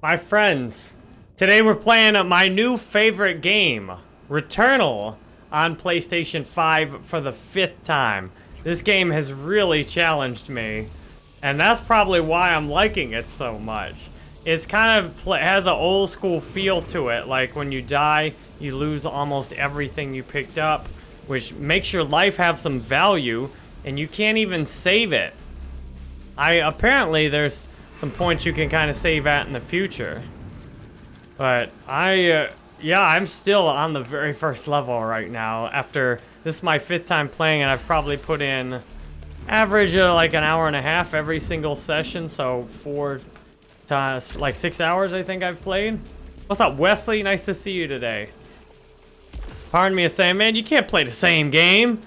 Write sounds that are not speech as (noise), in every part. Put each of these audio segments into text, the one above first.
My friends, today we're playing my new favorite game, Returnal, on PlayStation 5 for the fifth time. This game has really challenged me, and that's probably why I'm liking it so much. It's kind of has an old school feel to it, like when you die, you lose almost everything you picked up, which makes your life have some value, and you can't even save it. I apparently there's some points you can kind of save at in the future. But I, uh, yeah, I'm still on the very (laughs) first level right now. After, this is my fifth time playing and I've probably put in average of like an hour and a half every single session. So four times, like six hours I think I've played. What's up, Wesley? Nice to see you today. Pardon me a saying, man, you can't play the same game.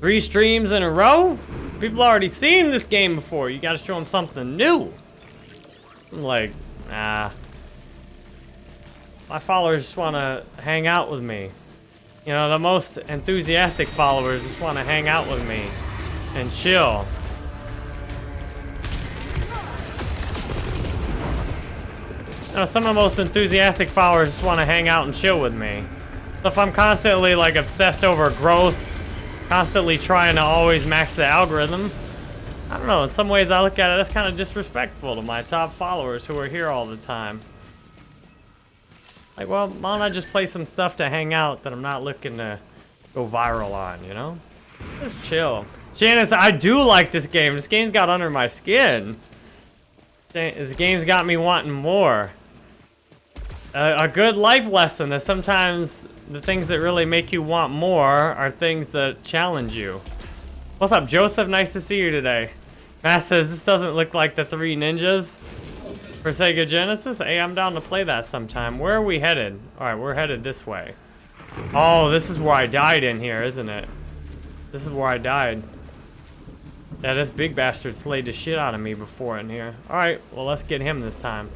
Three streams in a row? People already seen this game before. You gotta show them something new. Like, nah. My followers just want to hang out with me. You know, the most enthusiastic followers just want to hang out with me and chill. You know, some of the most enthusiastic followers just want to hang out and chill with me. So if I'm constantly, like, obsessed over growth, constantly trying to always max the algorithm, I don't know, in some ways I look at it, that's kind of disrespectful to my top followers who are here all the time. Like, well, why don't I just play some stuff to hang out that I'm not looking to go viral on, you know? Just chill. Janice, I do like this game. This game's got under my skin. This game's got me wanting more. A, a good life lesson is sometimes the things that really make you want more are things that challenge you. What's up, Joseph? Nice to see you today. Matt says, this doesn't look like the Three Ninjas for Sega Genesis. Hey, I'm down to play that sometime. Where are we headed? All right, we're headed this way. Oh, this is where I died in here, isn't it? This is where I died. Yeah, this big bastard slayed the shit out of me before in here. All right, well, let's get him this time.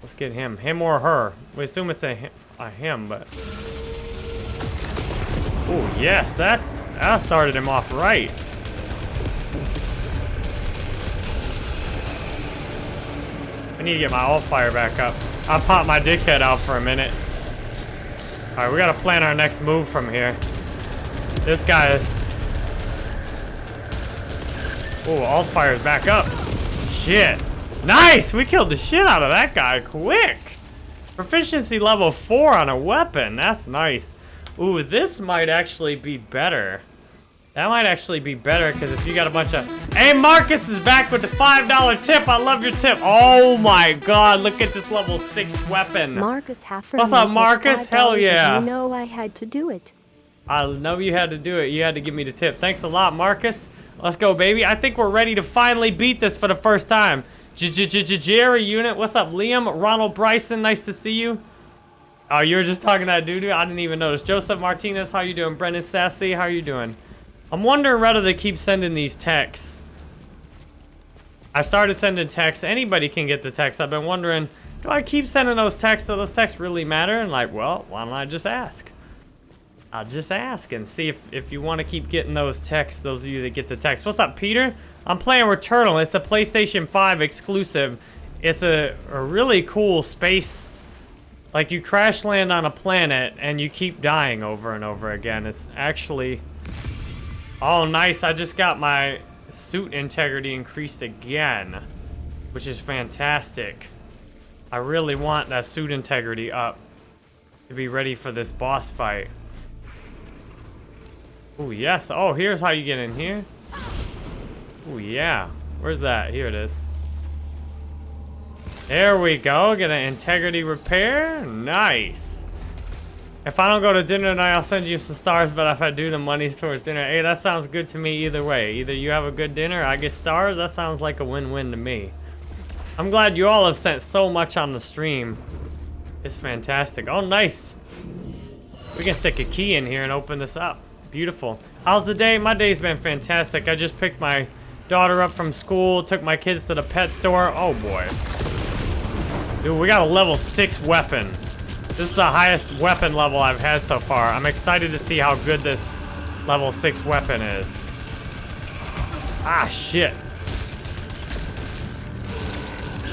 Let's get him. Him or her. We assume it's a, a him, but... Oh, yes, that, that started him off right. I need to get my alt fire back up. I'll pop my dickhead out for a minute. Alright, we gotta plan our next move from here. This guy... Oh, alt fire's back up. Shit. Nice! We killed the shit out of that guy quick. Proficiency level 4 on a weapon. That's nice. Ooh, this might actually be better. That might actually be better, because if you got a bunch of... Hey, Marcus is back with the $5 tip. I love your tip. Oh, my God. Look at this level 6 weapon. Marcus Haffer. What's up, Marcus? Hell yeah. You know I had to do it. I know you had to do it. You had to give me the tip. Thanks a lot, Marcus. Let's go, baby. I think we're ready to finally beat this for the first time. Jerry Unit. What's up, Liam? Ronald Bryson. Nice to see you. Oh, you were just talking to that dude? I didn't even notice. Joseph Martinez, how you doing? Brendan Sassy, how you doing? I'm wondering whether they keep sending these texts. I started sending texts. Anybody can get the text. I've been wondering, do I keep sending those texts? Do those texts really matter? And like, well, why don't I just ask? I'll just ask and see if, if you want to keep getting those texts, those of you that get the text. What's up, Peter? I'm playing Returnal. It's a PlayStation 5 exclusive. It's a, a really cool space. Like, you crash land on a planet and you keep dying over and over again. It's actually Oh, nice. I just got my suit integrity increased again, which is fantastic. I really want that suit integrity up to be ready for this boss fight. Oh, yes. Oh, here's how you get in here. Oh, yeah. Where's that? Here it is. There we go. Get an integrity repair. Nice. If I don't go to dinner tonight, I'll send you some stars, but if I do, the money's towards dinner. Hey, that sounds good to me either way. Either you have a good dinner, I get stars, that sounds like a win-win to me. I'm glad you all have sent so much on the stream. It's fantastic. Oh, nice. We can stick a key in here and open this up. Beautiful. How's the day? My day's been fantastic. I just picked my daughter up from school, took my kids to the pet store. Oh, boy. Dude, we got a level 6 weapon. This is the highest weapon level I've had so far. I'm excited to see how good this level 6 weapon is. Ah, shit.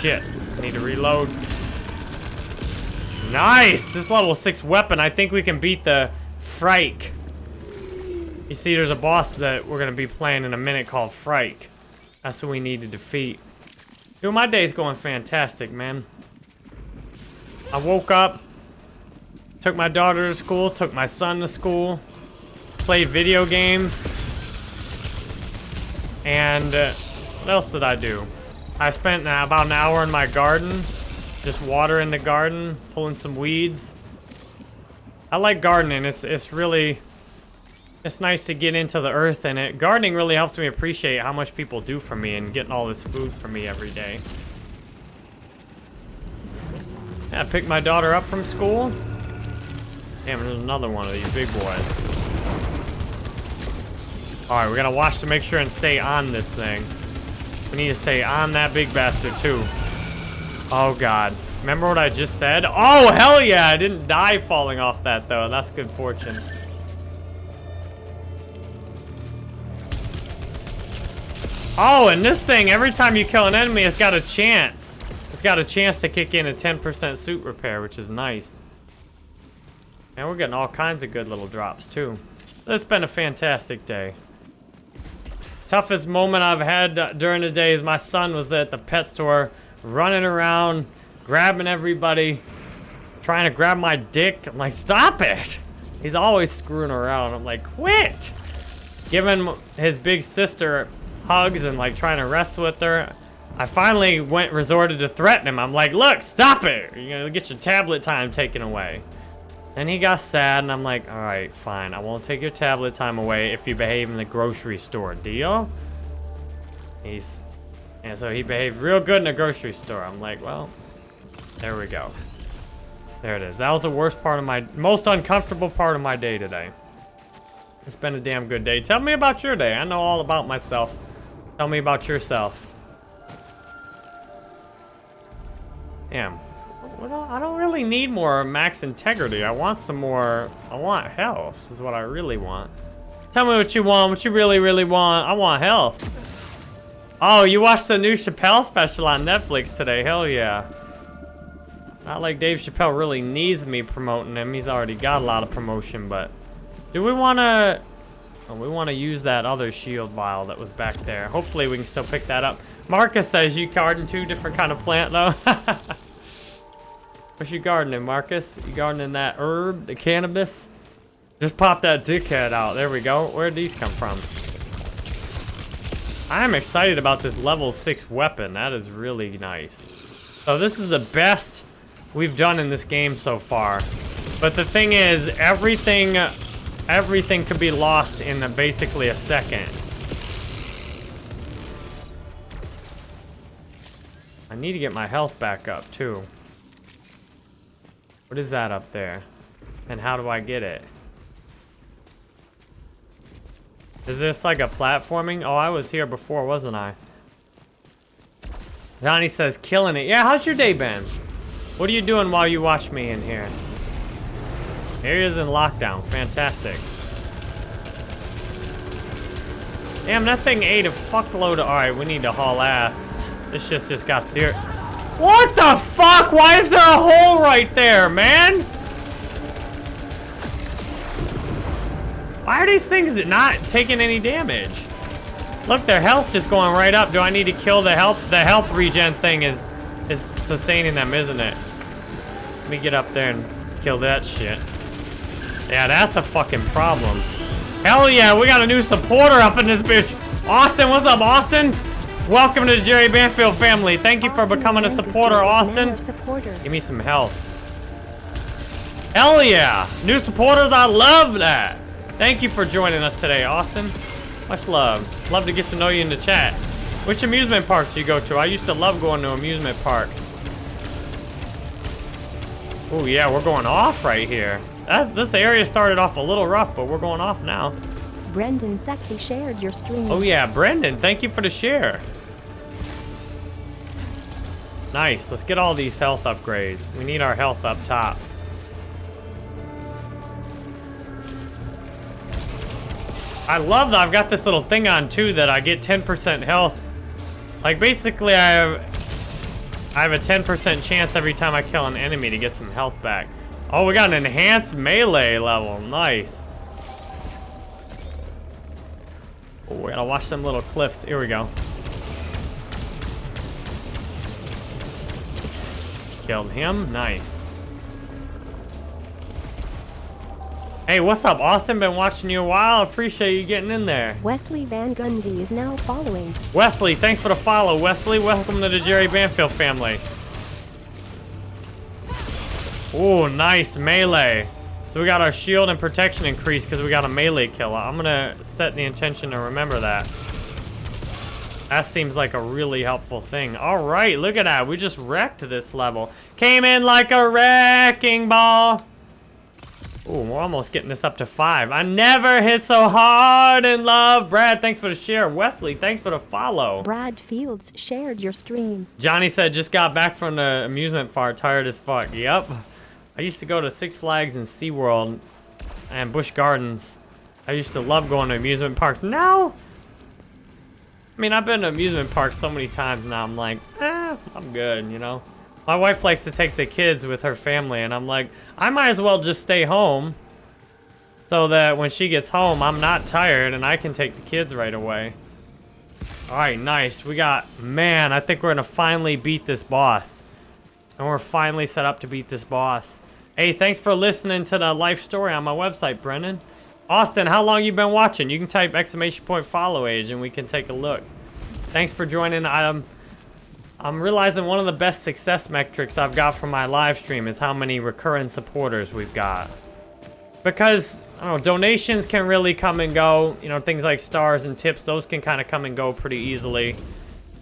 Shit. Need to reload. Nice! This level 6 weapon, I think we can beat the Phrike. You see, there's a boss that we're going to be playing in a minute called Phrike. That's what we need to defeat. Dude, my day's going fantastic, man. I woke up, took my daughter to school, took my son to school, played video games, and uh, what else did I do? I spent uh, about an hour in my garden, just watering the garden, pulling some weeds. I like gardening. It's it's really it's nice to get into the earth and it. Gardening really helps me appreciate how much people do for me and getting all this food for me every day. Yeah, I picked my daughter up from school. Damn, there's another one of these big boys. Alright, we're gonna watch to make sure and stay on this thing. We need to stay on that big bastard, too. Oh, God. Remember what I just said? Oh, hell yeah! I didn't die falling off that, though. That's good fortune. Oh, and this thing, every time you kill an enemy, it's got a chance. It's got a chance to kick in a 10% suit repair, which is nice. And we're getting all kinds of good little drops, too. It's been a fantastic day. Toughest moment I've had during the day is my son was at the pet store, running around, grabbing everybody, trying to grab my dick. I'm like, stop it! He's always screwing around. I'm like, quit! Giving his big sister hugs and like trying to wrestle with her. I finally went resorted to threatening him. I'm like, look, stop it! You're gonna get your tablet time taken away. Then he got sad, and I'm like, all right, fine. I won't take your tablet time away if you behave in the grocery store. Deal? He's... And so he behaved real good in the grocery store. I'm like, well, there we go. There it is. That was the worst part of my... Most uncomfortable part of my day today. It's been a damn good day. Tell me about your day. I know all about myself. Tell me about yourself. Damn. I don't really need more max integrity. I want some more... I want health is what I really want. Tell me what you want, what you really, really want. I want health. Oh, you watched the new Chappelle special on Netflix today. Hell yeah. Not like Dave Chappelle really needs me promoting him. He's already got a lot of promotion, but... Do we want to... Oh, we want to use that other shield vial that was back there. Hopefully we can still pick that up. Marcus says you garden two different kind of plant, though. (laughs) What you gardening, Marcus? You gardening that herb, the cannabis? Just pop that dickhead out. There we go. Where'd these come from? I'm excited about this level 6 weapon. That is really nice. So this is the best we've done in this game so far. But the thing is, everything everything could be lost in a, basically a second. I need to get my health back up, too. What is that up there? And how do I get it? Is this like a platforming? Oh, I was here before, wasn't I? Johnny says, killing it. Yeah, how's your day been? What are you doing while you watch me in here? Area's in lockdown. Fantastic. Damn, that thing ate a fuckload of... Alright, we need to haul ass. This just just got serious. What the fuck? Why is there a hole right there, man? Why are these things not taking any damage? Look, their health's just going right up. Do I need to kill the health? The health regen thing is is sustaining them, isn't it? Let me get up there and kill that shit. Yeah, that's a fucking problem. Hell yeah, we got a new supporter up in this bitch. Austin, what's up, Austin? Welcome to the Jerry Banfield family. Thank you for becoming a supporter, Austin. Supporter. Give me some health. Hell yeah! New supporters, I love that! Thank you for joining us today, Austin. Much love. Love to get to know you in the chat. Which amusement park do you go to? I used to love going to amusement parks. Oh yeah, we're going off right here. That's, this area started off a little rough, but we're going off now. Brendan Sexy shared your stream. Oh yeah, Brendan, thank you for the share. Nice, let's get all these health upgrades. We need our health up top. I love that I've got this little thing on too that I get 10% health. Like basically I have, I have a 10% chance every time I kill an enemy to get some health back. Oh, we got an enhanced melee level. Nice. Oh, we gotta watch them little cliffs. Here we go. Killed him. Nice. Hey, what's up, Austin? Been watching you a while. Appreciate you getting in there. Wesley Van Gundy is now following. Wesley, thanks for the follow. Wesley, welcome to the Jerry Banfield family. Oh, nice melee. So we got our shield and protection increased because we got a melee kill. I'm gonna set the intention to remember that. That seems like a really helpful thing. All right, look at that. We just wrecked this level. Came in like a wrecking ball. Ooh, we're almost getting this up to five. I never hit so hard in love. Brad, thanks for the share. Wesley, thanks for the follow. Brad Fields shared your stream. Johnny said, just got back from the amusement park, tired as fuck. Yep. I used to go to Six Flags and SeaWorld and Busch Gardens. I used to love going to amusement parks. Now, I mean, I've been to amusement parks so many times now, I'm like, eh, I'm good, you know? My wife likes to take the kids with her family, and I'm like, I might as well just stay home so that when she gets home, I'm not tired and I can take the kids right away. All right, nice. We got, man, I think we're going to finally beat this boss. And we're finally set up to beat this boss. Hey, thanks for listening to the life story on my website, Brennan. Austin, how long you been watching? You can type exclamation point follow age and we can take a look. Thanks for joining. I'm, um, I'm realizing one of the best success metrics I've got from my live stream is how many recurrent supporters we've got. Because, I don't know, donations can really come and go. You know, things like stars and tips, those can kind of come and go pretty easily.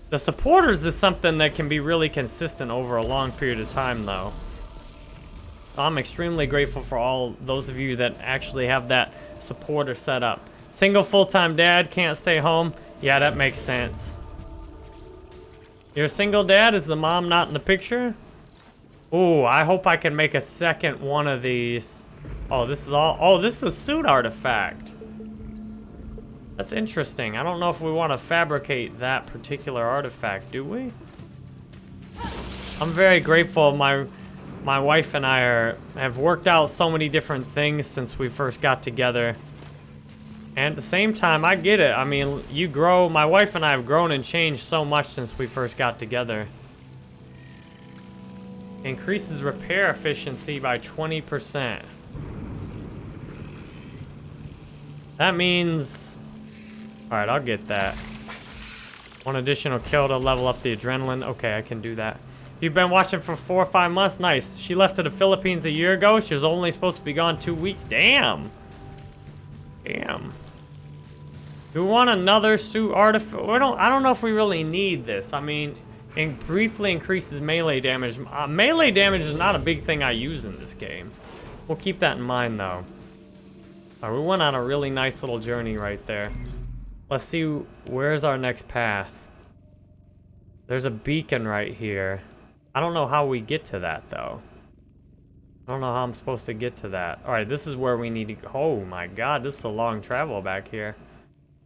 The supporters is something that can be really consistent over a long period of time, though. I'm extremely grateful for all those of you that actually have that supporter set up. Single full-time dad, can't stay home. Yeah, that makes sense. You're a single dad? Is the mom not in the picture? Ooh, I hope I can make a second one of these. Oh, this is all... Oh, this is a suit artifact. That's interesting. I don't know if we want to fabricate that particular artifact, do we? I'm very grateful my my wife and I are have worked out so many different things since we first got together. And at the same time, I get it. I mean, you grow, my wife and I have grown and changed so much since we first got together. Increases repair efficiency by 20%. That means... Alright, I'll get that. One additional kill to level up the adrenaline. Okay, I can do that. You've been watching for four or five months? Nice. She left to the Philippines a year ago. She was only supposed to be gone two weeks. Damn. Damn. Do we want another suit artifact? We don't. I don't know if we really need this. I mean, it briefly increases melee damage. Uh, melee damage is not a big thing I use in this game. We'll keep that in mind, though. Right, we went on a really nice little journey right there. Let's see, where's our next path? There's a beacon right here. I don't know how we get to that, though. I don't know how I'm supposed to get to that. Alright, this is where we need to go. Oh my god, this is a long travel back here.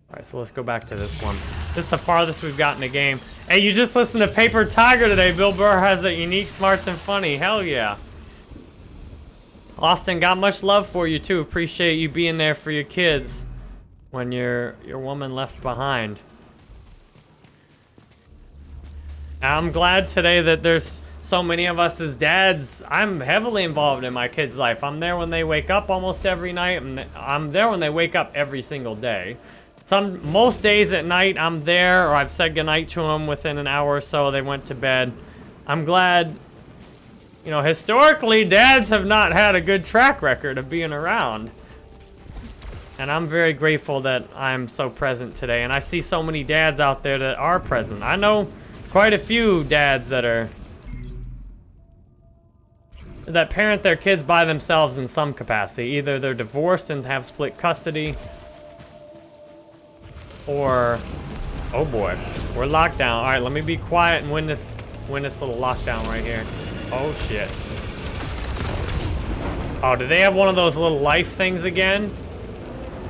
Alright, so let's go back to this one. This is the farthest we've gotten in the game. Hey, you just listened to Paper Tiger today. Bill Burr has a unique, smarts, and funny. Hell yeah. Austin, got much love for you too. Appreciate you being there for your kids when your your woman left behind. I'm glad today that there's so many of us as dads. I'm heavily involved in my kids' life. I'm there when they wake up almost every night. And I'm there when they wake up every single day. Some most days at night I'm there or I've said goodnight to them within an hour or so they went to bed. I'm glad you know, historically dads have not had a good track record of being around. And I'm very grateful that I'm so present today. And I see so many dads out there that are present. I know quite a few dads that are that parent their kids by themselves in some capacity. Either they're divorced and have split custody, or oh boy, we're locked down. All right, let me be quiet and win this win this little lockdown right here. Oh shit. Oh, do they have one of those little life things again?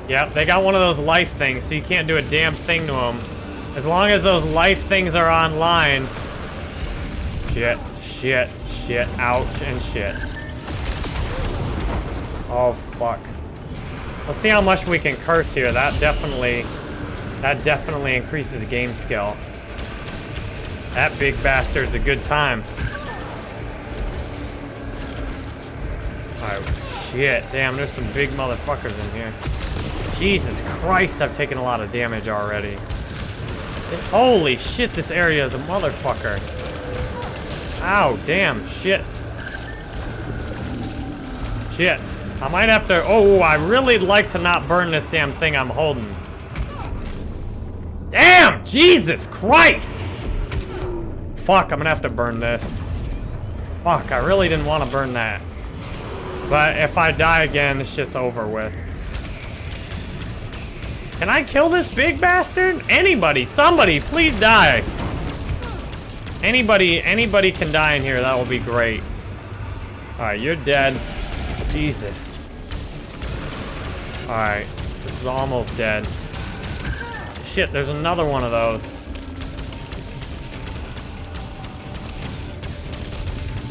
Yep, they got one of those life things, so you can't do a damn thing to them. As long as those life things are online, Shit, shit, shit, ouch, and shit. Oh, fuck. Let's see how much we can curse here. That definitely, that definitely increases game skill. That big bastard's a good time. Alright, shit. Damn, there's some big motherfuckers in here. Jesus Christ, I've taken a lot of damage already. Holy shit, this area is a motherfucker. Ow, damn, shit. Shit. I might have to... Oh, I really like to not burn this damn thing I'm holding. Damn! Jesus Christ! Fuck, I'm gonna have to burn this. Fuck, I really didn't want to burn that. But if I die again, this shit's over with. Can I kill this big bastard? Anybody, somebody, please die. Anybody, anybody can die in here. That will be great. All right, you're dead. Jesus. All right, this is almost dead. Shit, there's another one of those.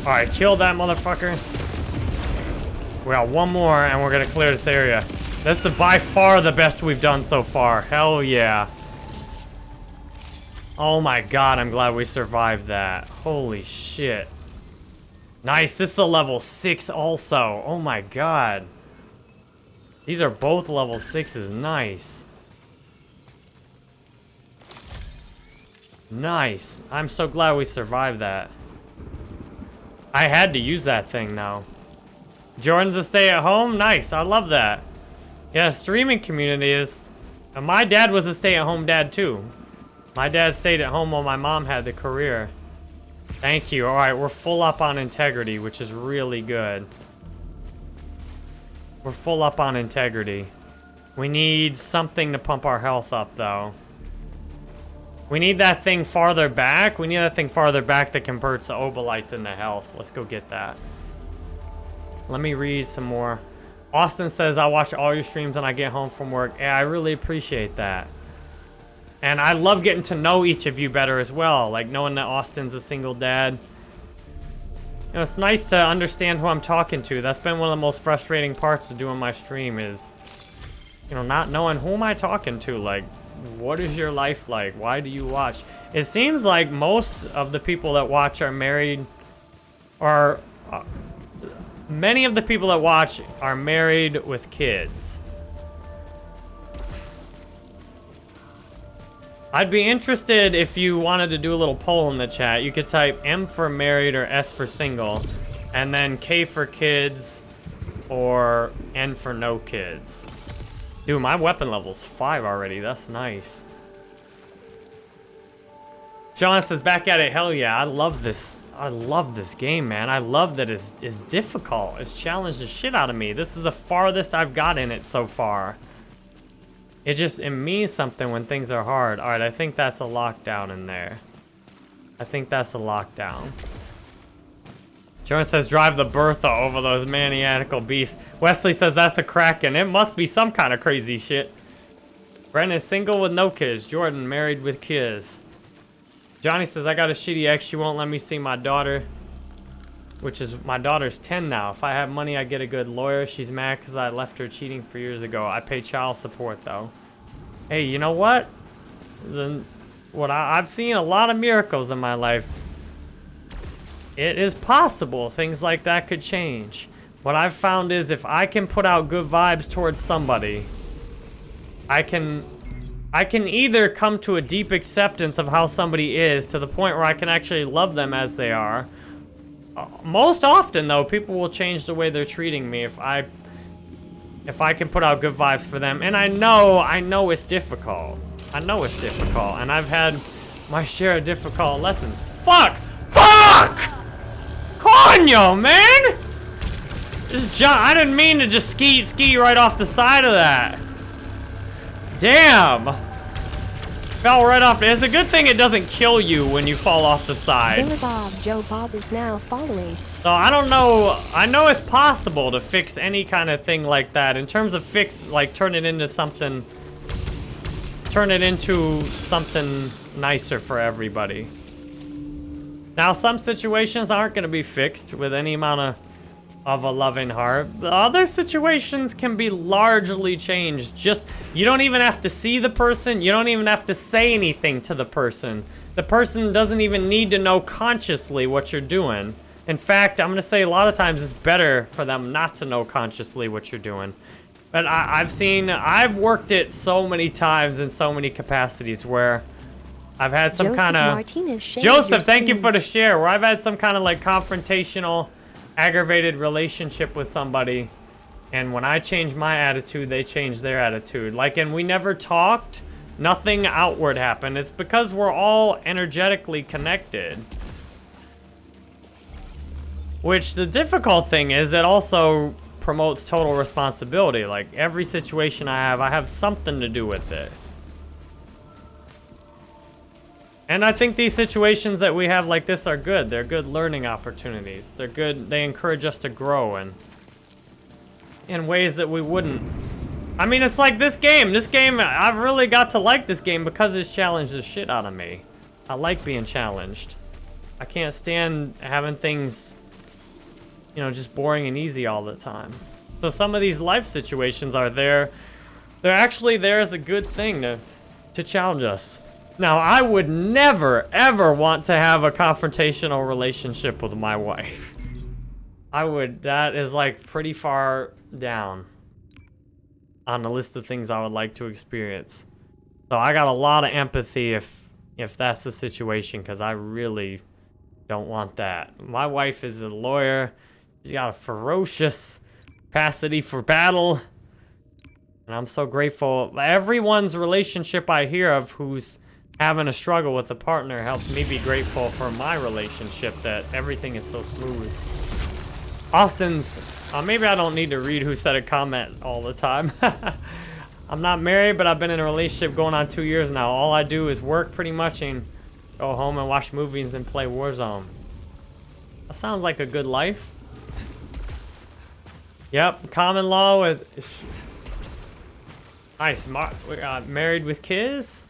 All right, kill that motherfucker. We got one more, and we're gonna clear this area. That's the, by far the best we've done so far. Hell yeah. Oh my god, I'm glad we survived that. Holy shit. Nice, this is a level 6 also. Oh my god. These are both level 6s. Nice. Nice. I'm so glad we survived that. I had to use that thing now. Jordan's a stay at home? Nice, I love that. Yeah, streaming community is... Uh, my dad was a stay-at-home dad, too. My dad stayed at home while my mom had the career. Thank you. All right, we're full up on integrity, which is really good. We're full up on integrity. We need something to pump our health up, though. We need that thing farther back. We need that thing farther back that converts the obolites into health. Let's go get that. Let me read some more. Austin says, I watch all your streams when I get home from work. Yeah, I really appreciate that. And I love getting to know each of you better as well. Like knowing that Austin's a single dad. You know, it's nice to understand who I'm talking to. That's been one of the most frustrating parts of doing my stream is, you know, not knowing who am I talking to. Like, what is your life like? Why do you watch? It seems like most of the people that watch are married or uh, many of the people that watch are married with kids. I'd be interested if you wanted to do a little poll in the chat. You could type M for married or S for single, and then K for kids or N for no kids. Dude, my weapon level's 5 already. That's nice. John says, back at it. Hell yeah, I love this. I love this game, man. I love that it's, it's difficult. It's challenged the shit out of me. This is the farthest I've got in it so far. It just, it means something when things are hard. All right, I think that's a lockdown in there. I think that's a lockdown. Jordan says, drive the Bertha over those maniacal beasts. Wesley says, that's a Kraken. It must be some kind of crazy shit. Brennan single with no kids. Jordan married with kids. Johnny says, I got a shitty ex. She won't let me see my daughter. Which is, my daughter's 10 now. If I have money, I get a good lawyer. She's mad because I left her cheating for years ago. I pay child support, though. Hey, you know what? The, what I, I've seen a lot of miracles in my life. It is possible things like that could change. What I've found is if I can put out good vibes towards somebody, I can I can either come to a deep acceptance of how somebody is to the point where I can actually love them as they are. Uh, most often, though, people will change the way they're treating me if I if I can put out good vibes for them. And I know, I know it's difficult. I know it's difficult, and I've had my share of difficult lessons. Fuck! Fuck! Coño, man! Just jump. I didn't mean to just ski ski right off the side of that. Damn! Fell right off. It's a good thing it doesn't kill you when you fall off the side. Billy Bob, Joe Bob is now following. So I don't know. I know it's possible to fix any kind of thing like that. In terms of fix, like turn it into something, turn it into something nicer for everybody. Now, some situations aren't going to be fixed with any amount of, of a loving heart. The other situations can be largely changed. Just, you don't even have to see the person. You don't even have to say anything to the person. The person doesn't even need to know consciously what you're doing. In fact, I'm going to say a lot of times it's better for them not to know consciously what you're doing. But I, have seen, I've worked it so many times in so many capacities where I've had some kind of... Joseph, thank you for the share. Where I've had some kind of like confrontational, aggravated relationship with somebody. And when I change my attitude, they change their attitude. Like, and we never talked. Nothing outward happened. It's because we're all energetically connected. Which the difficult thing is it also promotes total responsibility. Like, every situation I have, I have something to do with it. And I think these situations that we have like this are good. They're good learning opportunities. They're good, they encourage us to grow and in ways that we wouldn't. I mean, it's like this game. This game, I've really got to like this game because it's challenged the shit out of me. I like being challenged. I can't stand having things, you know, just boring and easy all the time. So some of these life situations are there. They're actually there as a good thing to, to challenge us. Now, I would never, ever want to have a confrontational relationship with my wife. I would, that is like pretty far down on the list of things I would like to experience. So I got a lot of empathy if, if that's the situation, because I really don't want that. My wife is a lawyer. She's got a ferocious capacity for battle. And I'm so grateful. Everyone's relationship I hear of who's having a struggle with a partner helps me be grateful for my relationship that everything is so smooth. Austin's, uh, maybe I don't need to read who said a comment all the time. (laughs) I'm not married, but I've been in a relationship going on two years now. All I do is work pretty much and go home and watch movies and play Warzone. That sounds like a good life. Yep, common law with... Nice, uh, married with kids?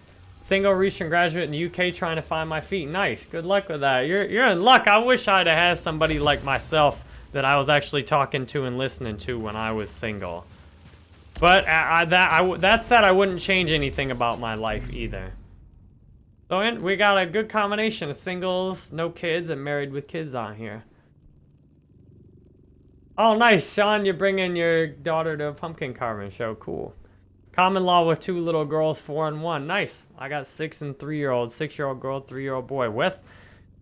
Single recent graduate in the UK trying to find my feet. Nice. Good luck with that. You're, you're in luck. I wish I'd have had somebody like myself that I was actually talking to and listening to when I was single. But I, that, I, that said, I wouldn't change anything about my life either. So in, we got a good combination of singles, no kids, and married with kids on here. Oh, nice. Sean, you're bringing your daughter to a pumpkin carving show. Cool. Common law with two little girls, four and one. Nice. I got six and three-year-old, six-year-old girl, three-year-old boy. West,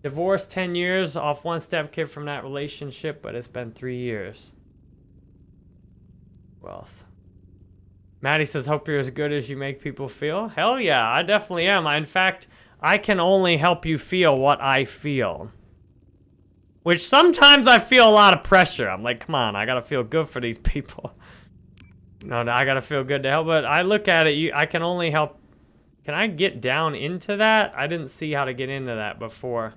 divorced 10 years, off one step-kid from that relationship, but it's been three years. Who else? Maddie says, hope you're as good as you make people feel. Hell yeah, I definitely am. In fact, I can only help you feel what I feel. Which sometimes I feel a lot of pressure. I'm like, come on, I gotta feel good for these (laughs) people. No, I gotta feel good to help, but I look at it, you, I can only help. Can I get down into that? I didn't see how to get into that before.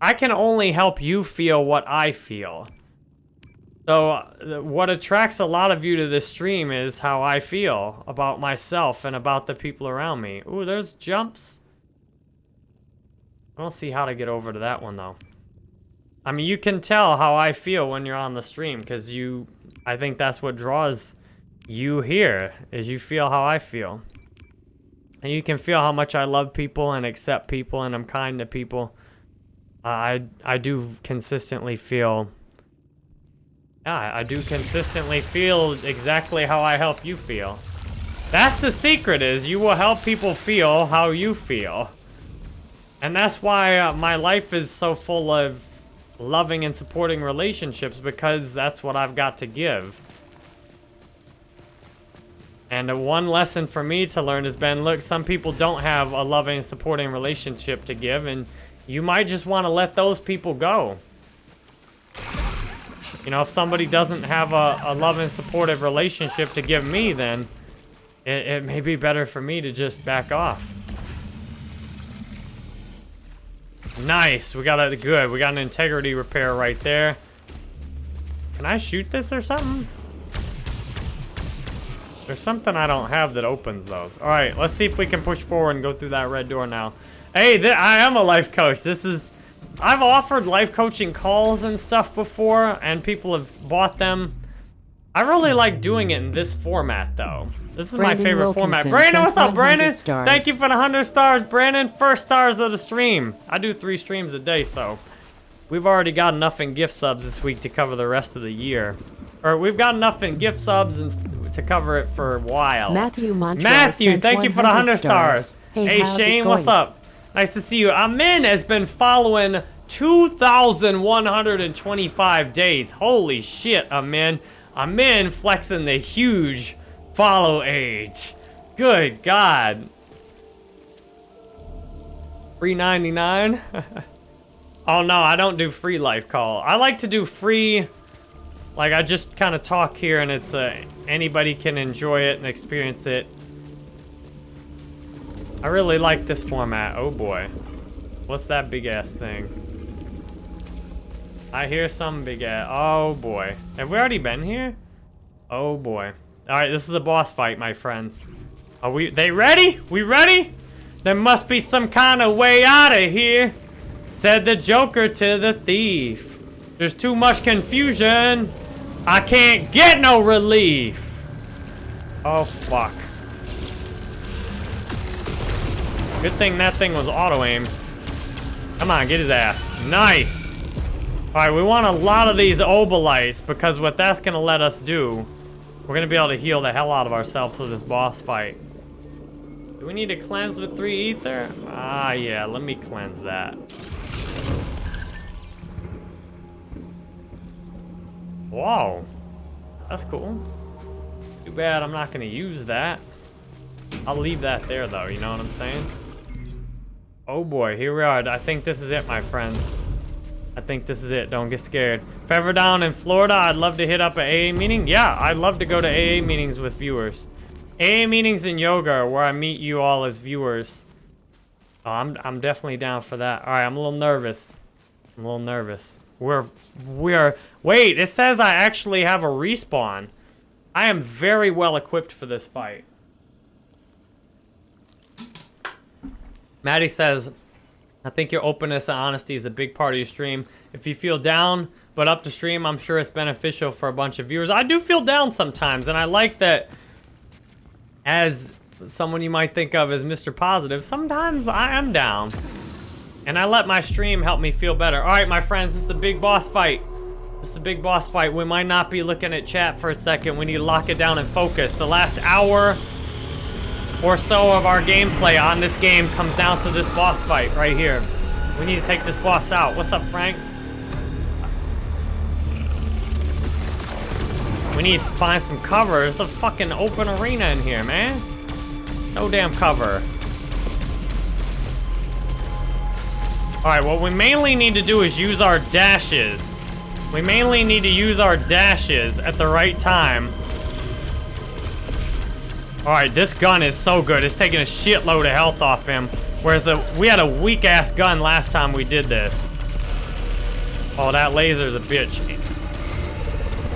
I can only help you feel what I feel. So uh, what attracts a lot of you to this stream is how I feel about myself and about the people around me. Ooh, there's jumps. I don't see how to get over to that one though. I mean, you can tell how I feel when you're on the stream because you, I think that's what draws you here is you feel how I feel. And you can feel how much I love people and accept people and I'm kind to people. I I do consistently feel yeah, I do consistently feel exactly how I help you feel. That's the secret is you will help people feel how you feel. And that's why uh, my life is so full of loving and supporting relationships because that's what I've got to give. And one lesson for me to learn has been, look, some people don't have a loving, supporting relationship to give, and you might just want to let those people go. You know, if somebody doesn't have a, a loving, supportive relationship to give me, then it, it may be better for me to just back off. Nice, we got a good. We got an integrity repair right there. Can I shoot this or something? There's something I don't have that opens those. All right, let's see if we can push forward and go through that red door now. Hey, I am a life coach. This is I've offered life coaching calls and stuff before, and people have bought them. I really like doing it in this format, though. This is Brandon my favorite format. Brandon, what's up, Brandon? stars. Thank you for the 100 stars, Brandon. First stars of the stream. I do three streams a day, so we've already got enough in gift subs this week to cover the rest of the year. Or we've got enough in gift subs and to cover it for a while. Matthew Montreal Matthew, thank you for the 100 stars. Hey, Hey, Shane, what's up? Nice to see you. Amin has been following 2,125 days. Holy shit, Amin. Amin flexing the huge follow age. Good God. 399? (laughs) oh no, I don't do free life call. I like to do free like I just kind of talk here and it's uh, anybody can enjoy it and experience it. I really like this format. Oh boy. What's that big ass thing? I hear some big ass. Oh boy. Have we already been here? Oh boy. Alright, this is a boss fight, my friends. Are we they ready? We ready? There must be some kind of way out of here, said the Joker to the thief. There's too much confusion. I can't get no relief. Oh fuck. Good thing that thing was auto-aimed. Come on, get his ass. Nice. All right, we want a lot of these obolites because what that's gonna let us do, we're gonna be able to heal the hell out of ourselves for this boss fight. Do we need to cleanse with three ether? Ah, yeah, let me cleanse that. Whoa, that's cool. Too bad I'm not gonna use that. I'll leave that there though, you know what I'm saying? Oh boy, here we are. I think this is it, my friends. I think this is it. Don't get scared. If ever down in Florida, I'd love to hit up an AA meeting. Yeah, I'd love to go to AA meetings with viewers. AA meetings and yoga are where I meet you all as viewers. Oh, I'm, I'm definitely down for that. All right, I'm a little nervous. I'm a little nervous. We're, we're, wait, it says I actually have a respawn. I am very well equipped for this fight. Maddie says, I think your openness and honesty is a big part of your stream. If you feel down but up to stream, I'm sure it's beneficial for a bunch of viewers. I do feel down sometimes, and I like that as someone you might think of as Mr. Positive, sometimes I am down. And I let my stream help me feel better. All right, my friends, this is a big boss fight. This is a big boss fight. We might not be looking at chat for a second. We need to lock it down and focus. The last hour or so of our gameplay on this game comes down to this boss fight right here. We need to take this boss out. What's up, Frank? We need to find some cover. It's a fucking open arena in here, man. No damn cover. Alright, what we mainly need to do is use our dashes. We mainly need to use our dashes at the right time. Alright, this gun is so good. It's taking a shitload of health off him. Whereas the, we had a weak-ass gun last time we did this. Oh, that laser's a bitch.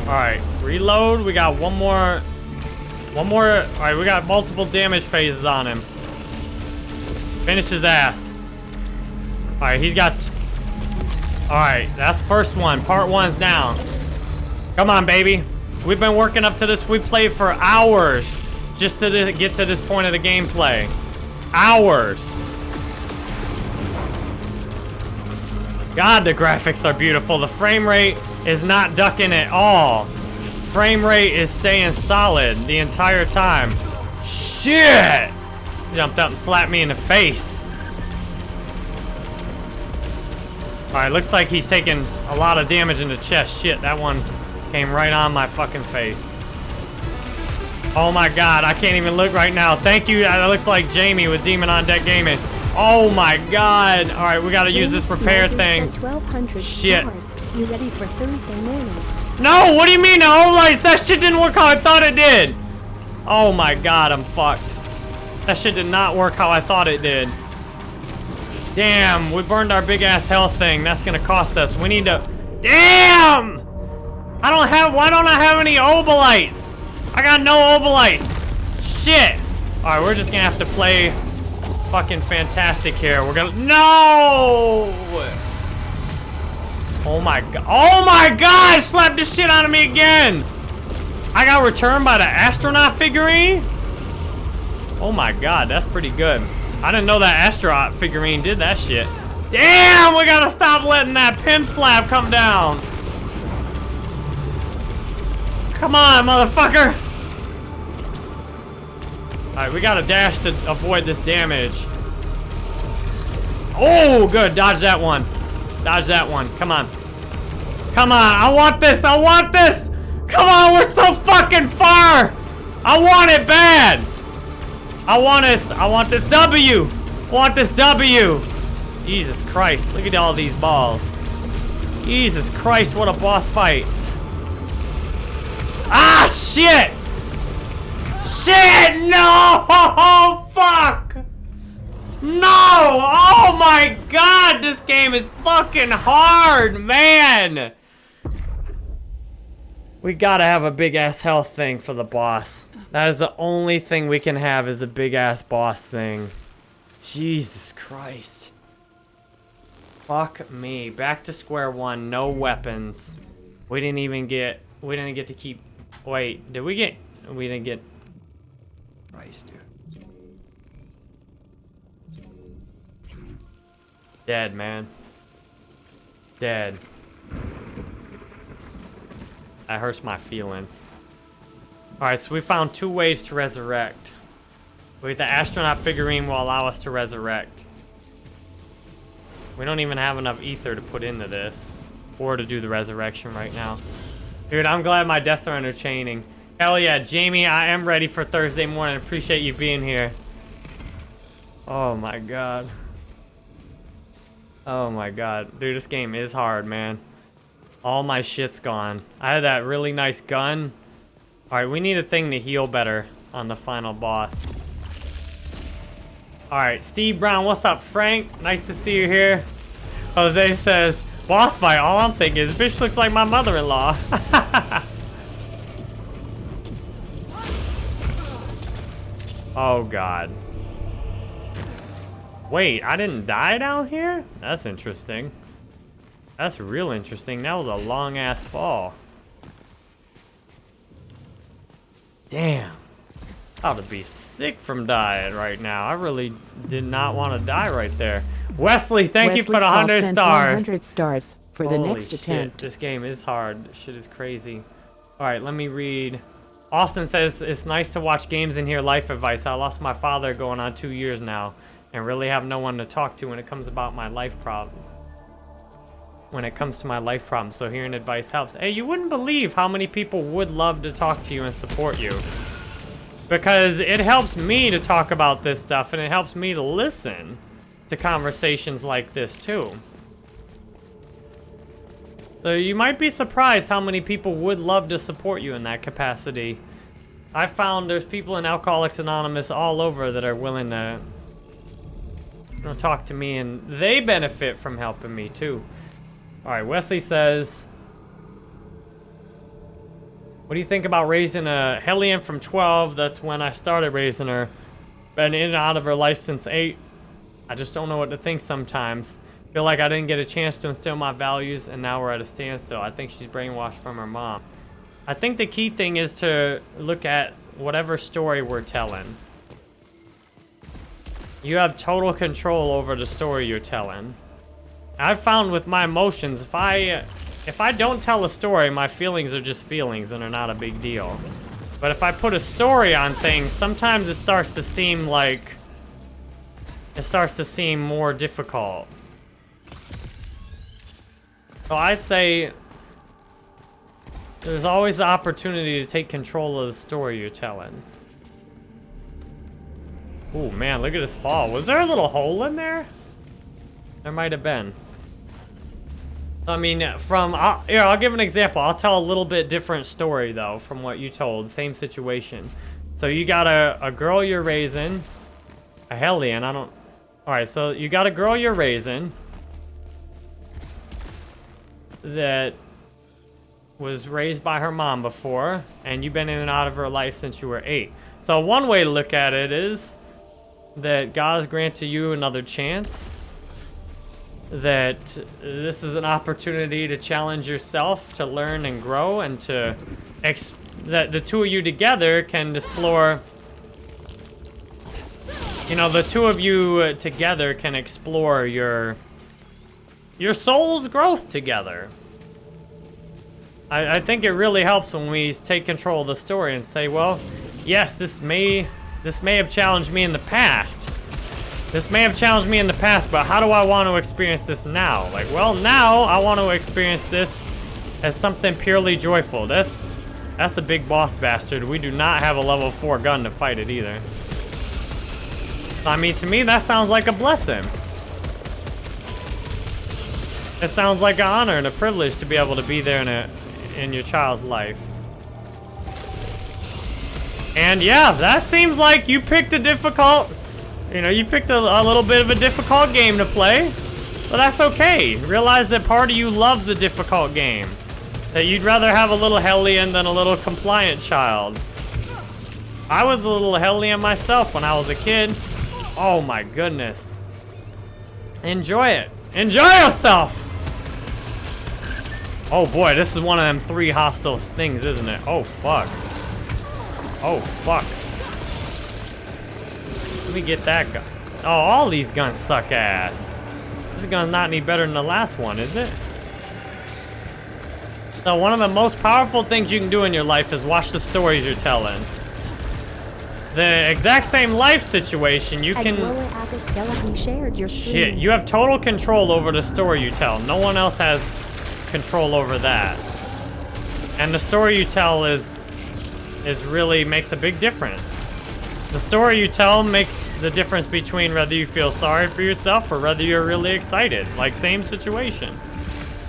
Alright, reload. We got one more... One more... Alright, we got multiple damage phases on him. Finish his ass. Alright, he's got... Alright, that's first one. Part one's down. Come on, baby. We've been working up to this. We played for hours just to get to this point of the gameplay. Hours. God, the graphics are beautiful. The frame rate is not ducking at all. Frame rate is staying solid the entire time. Shit! Jumped up and slapped me in the face. Alright, looks like he's taking a lot of damage in the chest. Shit, that one came right on my fucking face. Oh my god, I can't even look right now. Thank you. Uh, that looks like Jamie with Demon on Deck Gaming. Oh my god. Alright, we gotta use this repair thing. 1200 Shit. stars. You ready for Thursday morning? No, what do you mean? Oh, like, that shit didn't work how I thought it did. Oh my god, I'm fucked. That shit did not work how I thought it did. Damn, we burned our big ass health thing. That's gonna cost us. We need to. Damn! I don't have. Why don't I have any obolites? I got no obolites. Shit. All right, we're just gonna have to play fucking fantastic here. We're gonna. No! Oh my god. Oh my god! Slapped the shit out of me again! I got returned by the astronaut figurine? Oh my god, that's pretty good. I didn't know that astronaut figurine did that shit. Damn, we gotta stop letting that pimp slap come down. Come on, motherfucker. Alright, we gotta dash to avoid this damage. Oh, good. Dodge that one. Dodge that one. Come on. Come on. I want this. I want this. Come on. We're so fucking far. I want it bad. I want this. I want this W. I want this W. Jesus Christ. Look at all these balls. Jesus Christ. What a boss fight. Ah, shit. Shit. No. (laughs) Fuck. No! Oh my god, this game is fucking hard, man! We gotta have a big ass health thing for the boss. That is the only thing we can have is a big ass boss thing. Jesus Christ. Fuck me. Back to square one, no weapons. We didn't even get, we didn't get to keep, wait, did we get, we didn't get, Christ, dude. Dead, man. Dead. That hurts my feelings. Alright, so we found two ways to resurrect. The astronaut figurine will allow us to resurrect. We don't even have enough ether to put into this. Or to do the resurrection right now. Dude, I'm glad my deaths are entertaining. Hell yeah, Jamie, I am ready for Thursday morning. Appreciate you being here. Oh my god. Oh my god. Dude, this game is hard, man. All my shit's gone. I had that really nice gun. Alright, we need a thing to heal better on the final boss. Alright, Steve Brown, what's up, Frank? Nice to see you here. Jose says, boss fight, all I'm thinking is, bitch looks like my mother-in-law. (laughs) oh, God. Wait, I didn't die down here? That's interesting. That's real interesting. That was a long-ass fall. Damn. I ought to be sick from dying right now. I really did not want to die right there. Wesley, thank Wesley you for the Paul 100 sent stars. 100 stars for the Holy next shit, attempt. This game is hard. This shit is crazy. All right, let me read. Austin says, it's nice to watch games and hear life advice. I lost my father going on two years now and really have no one to talk to when it comes about my life problem. When it comes to my life problems, so hearing advice helps. Hey, you wouldn't believe how many people would love to talk to you and support you. Because it helps me to talk about this stuff and it helps me to listen to conversations like this too. So you might be surprised how many people would love to support you in that capacity. I found there's people in Alcoholics Anonymous all over that are willing to talk to me and they benefit from helping me too. All right, Wesley says, what do you think about raising a Hellion from 12? That's when I started raising her. Been in and out of her life since 8. I just don't know what to think sometimes. Feel like I didn't get a chance to instill my values and now we're at a standstill. I think she's brainwashed from her mom. I think the key thing is to look at whatever story we're telling. You have total control over the story you're telling. I've found with my emotions, if I if I don't tell a story, my feelings are just feelings and are not a big deal. But if I put a story on things, sometimes it starts to seem like it starts to seem more difficult. So I'd say there's always the opportunity to take control of the story you're telling. Oh man, look at this fall. Was there a little hole in there? There might have been. I mean, from, uh, here, I'll give an example. I'll tell a little bit different story, though, from what you told. Same situation. So you got a, a girl you're raising. A Hellion, I don't... Alright, so you got a girl you're raising. That was raised by her mom before. And you've been in and out of her life since you were eight. So one way to look at it is that God's granted you another chance that this is an opportunity to challenge yourself, to learn and grow, and to ex that the two of you together can explore. You know, the two of you together can explore your your soul's growth together. I, I think it really helps when we take control of the story and say, well, yes, this may this may have challenged me in the past. This may have challenged me in the past, but how do I want to experience this now? Like, well, now I want to experience this as something purely joyful. That's that's a big boss bastard. We do not have a level 4 gun to fight it either. I mean, to me, that sounds like a blessing. It sounds like an honor and a privilege to be able to be there in a in your child's life. And yeah, that seems like you picked a difficult, you know, you picked a, a little bit of a difficult game to play. But that's okay. Realize that part of you loves a difficult game. That you'd rather have a little Hellion than a little compliant child. I was a little Hellion myself when I was a kid. Oh my goodness. Enjoy it. Enjoy yourself! Oh boy, this is one of them three hostile things, isn't it? Oh fuck. Oh fuck. Me get that gun. Oh, all these guns suck ass. This gun's not any better than the last one, is it? So one of the most powerful things you can do in your life is watch the stories you're telling. The exact same life situation, you can... your Shit, you have total control over the story you tell. No one else has control over that. And the story you tell is is really makes a big difference. The story you tell makes the difference between whether you feel sorry for yourself or whether you're really excited. Like, same situation.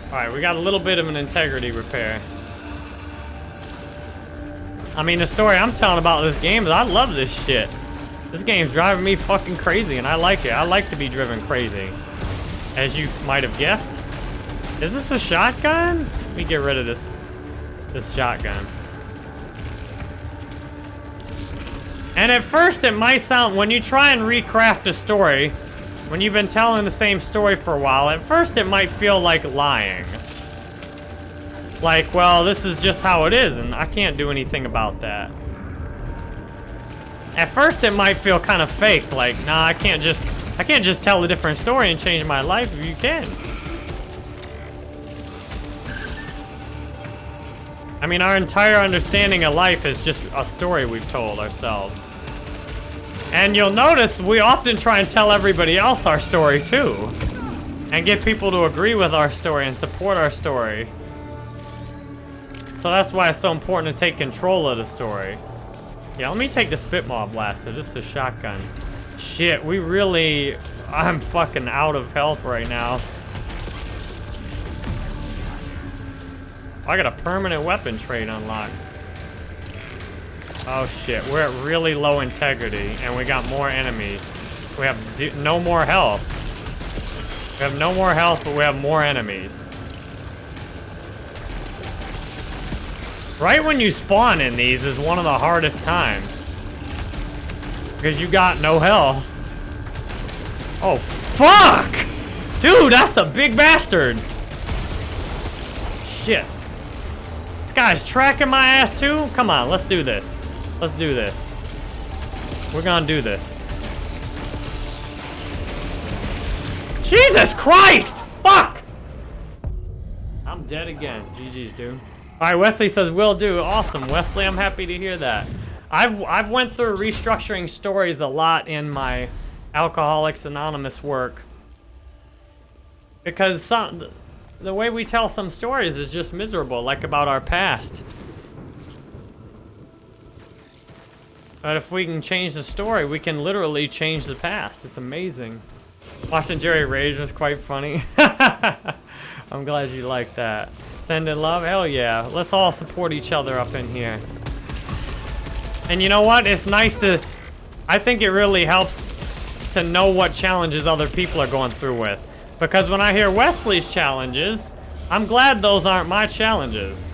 Alright, we got a little bit of an integrity repair. I mean, the story I'm telling about this game is I love this shit. This game's driving me fucking crazy, and I like it. I like to be driven crazy. As you might have guessed. Is this a shotgun? Let me get rid of this, this shotgun. And at first it might sound, when you try and recraft a story, when you've been telling the same story for a while, at first it might feel like lying. Like, well, this is just how it is, and I can't do anything about that. At first it might feel kind of fake, like, nah, I can't just, I can't just tell a different story and change my life if you can. I mean, our entire understanding of life is just a story we've told ourselves. And you'll notice we often try and tell everybody else our story too. And get people to agree with our story and support our story. So that's why it's so important to take control of the story. Yeah, let me take the Spitmaw Blaster, just a shotgun. Shit, we really... I'm fucking out of health right now. I got a permanent weapon trade unlocked. Oh shit, we're at really low integrity, and we got more enemies. We have no more health. We have no more health, but we have more enemies. Right when you spawn in these is one of the hardest times. Because you got no health. Oh, fuck! Dude, that's a big bastard! Shit guy's tracking my ass too? Come on, let's do this. Let's do this. We're gonna do this. Jesus Christ! Fuck! I'm dead again. GG's, dude. All right, Wesley says, will do. Awesome, Wesley. I'm happy to hear that. I've, I've went through restructuring stories a lot in my Alcoholics Anonymous work. Because some, the way we tell some stories is just miserable, like about our past. But if we can change the story, we can literally change the past. It's amazing. Watching Jerry rage was quite funny. (laughs) I'm glad you like that. Sending love? Hell yeah. Let's all support each other up in here. And you know what? It's nice to... I think it really helps to know what challenges other people are going through with. Because when I hear Wesley's challenges, I'm glad those aren't my challenges.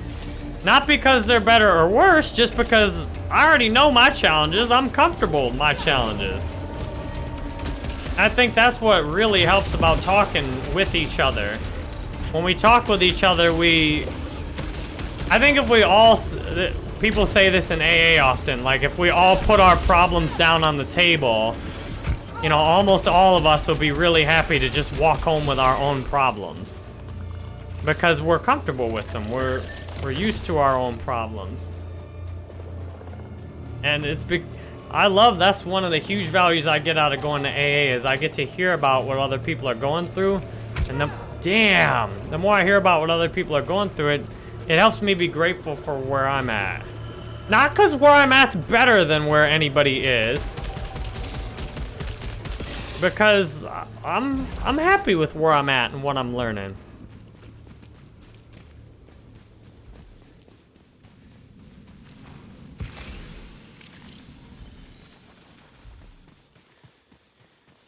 Not because they're better or worse, just because I already know my challenges. I'm comfortable with my challenges. I think that's what really helps about talking with each other. When we talk with each other, we... I think if we all... People say this in AA often, like if we all put our problems down on the table, you know, almost all of us will be really happy to just walk home with our own problems. Because we're comfortable with them. We're, we're used to our own problems. And it's big... I love that's one of the huge values I get out of going to AA is I get to hear about what other people are going through. And the damn, the more I hear about what other people are going through, it it helps me be grateful for where I'm at. Not because where I'm at's better than where anybody is. Because I'm I'm happy with where I'm at and what I'm learning.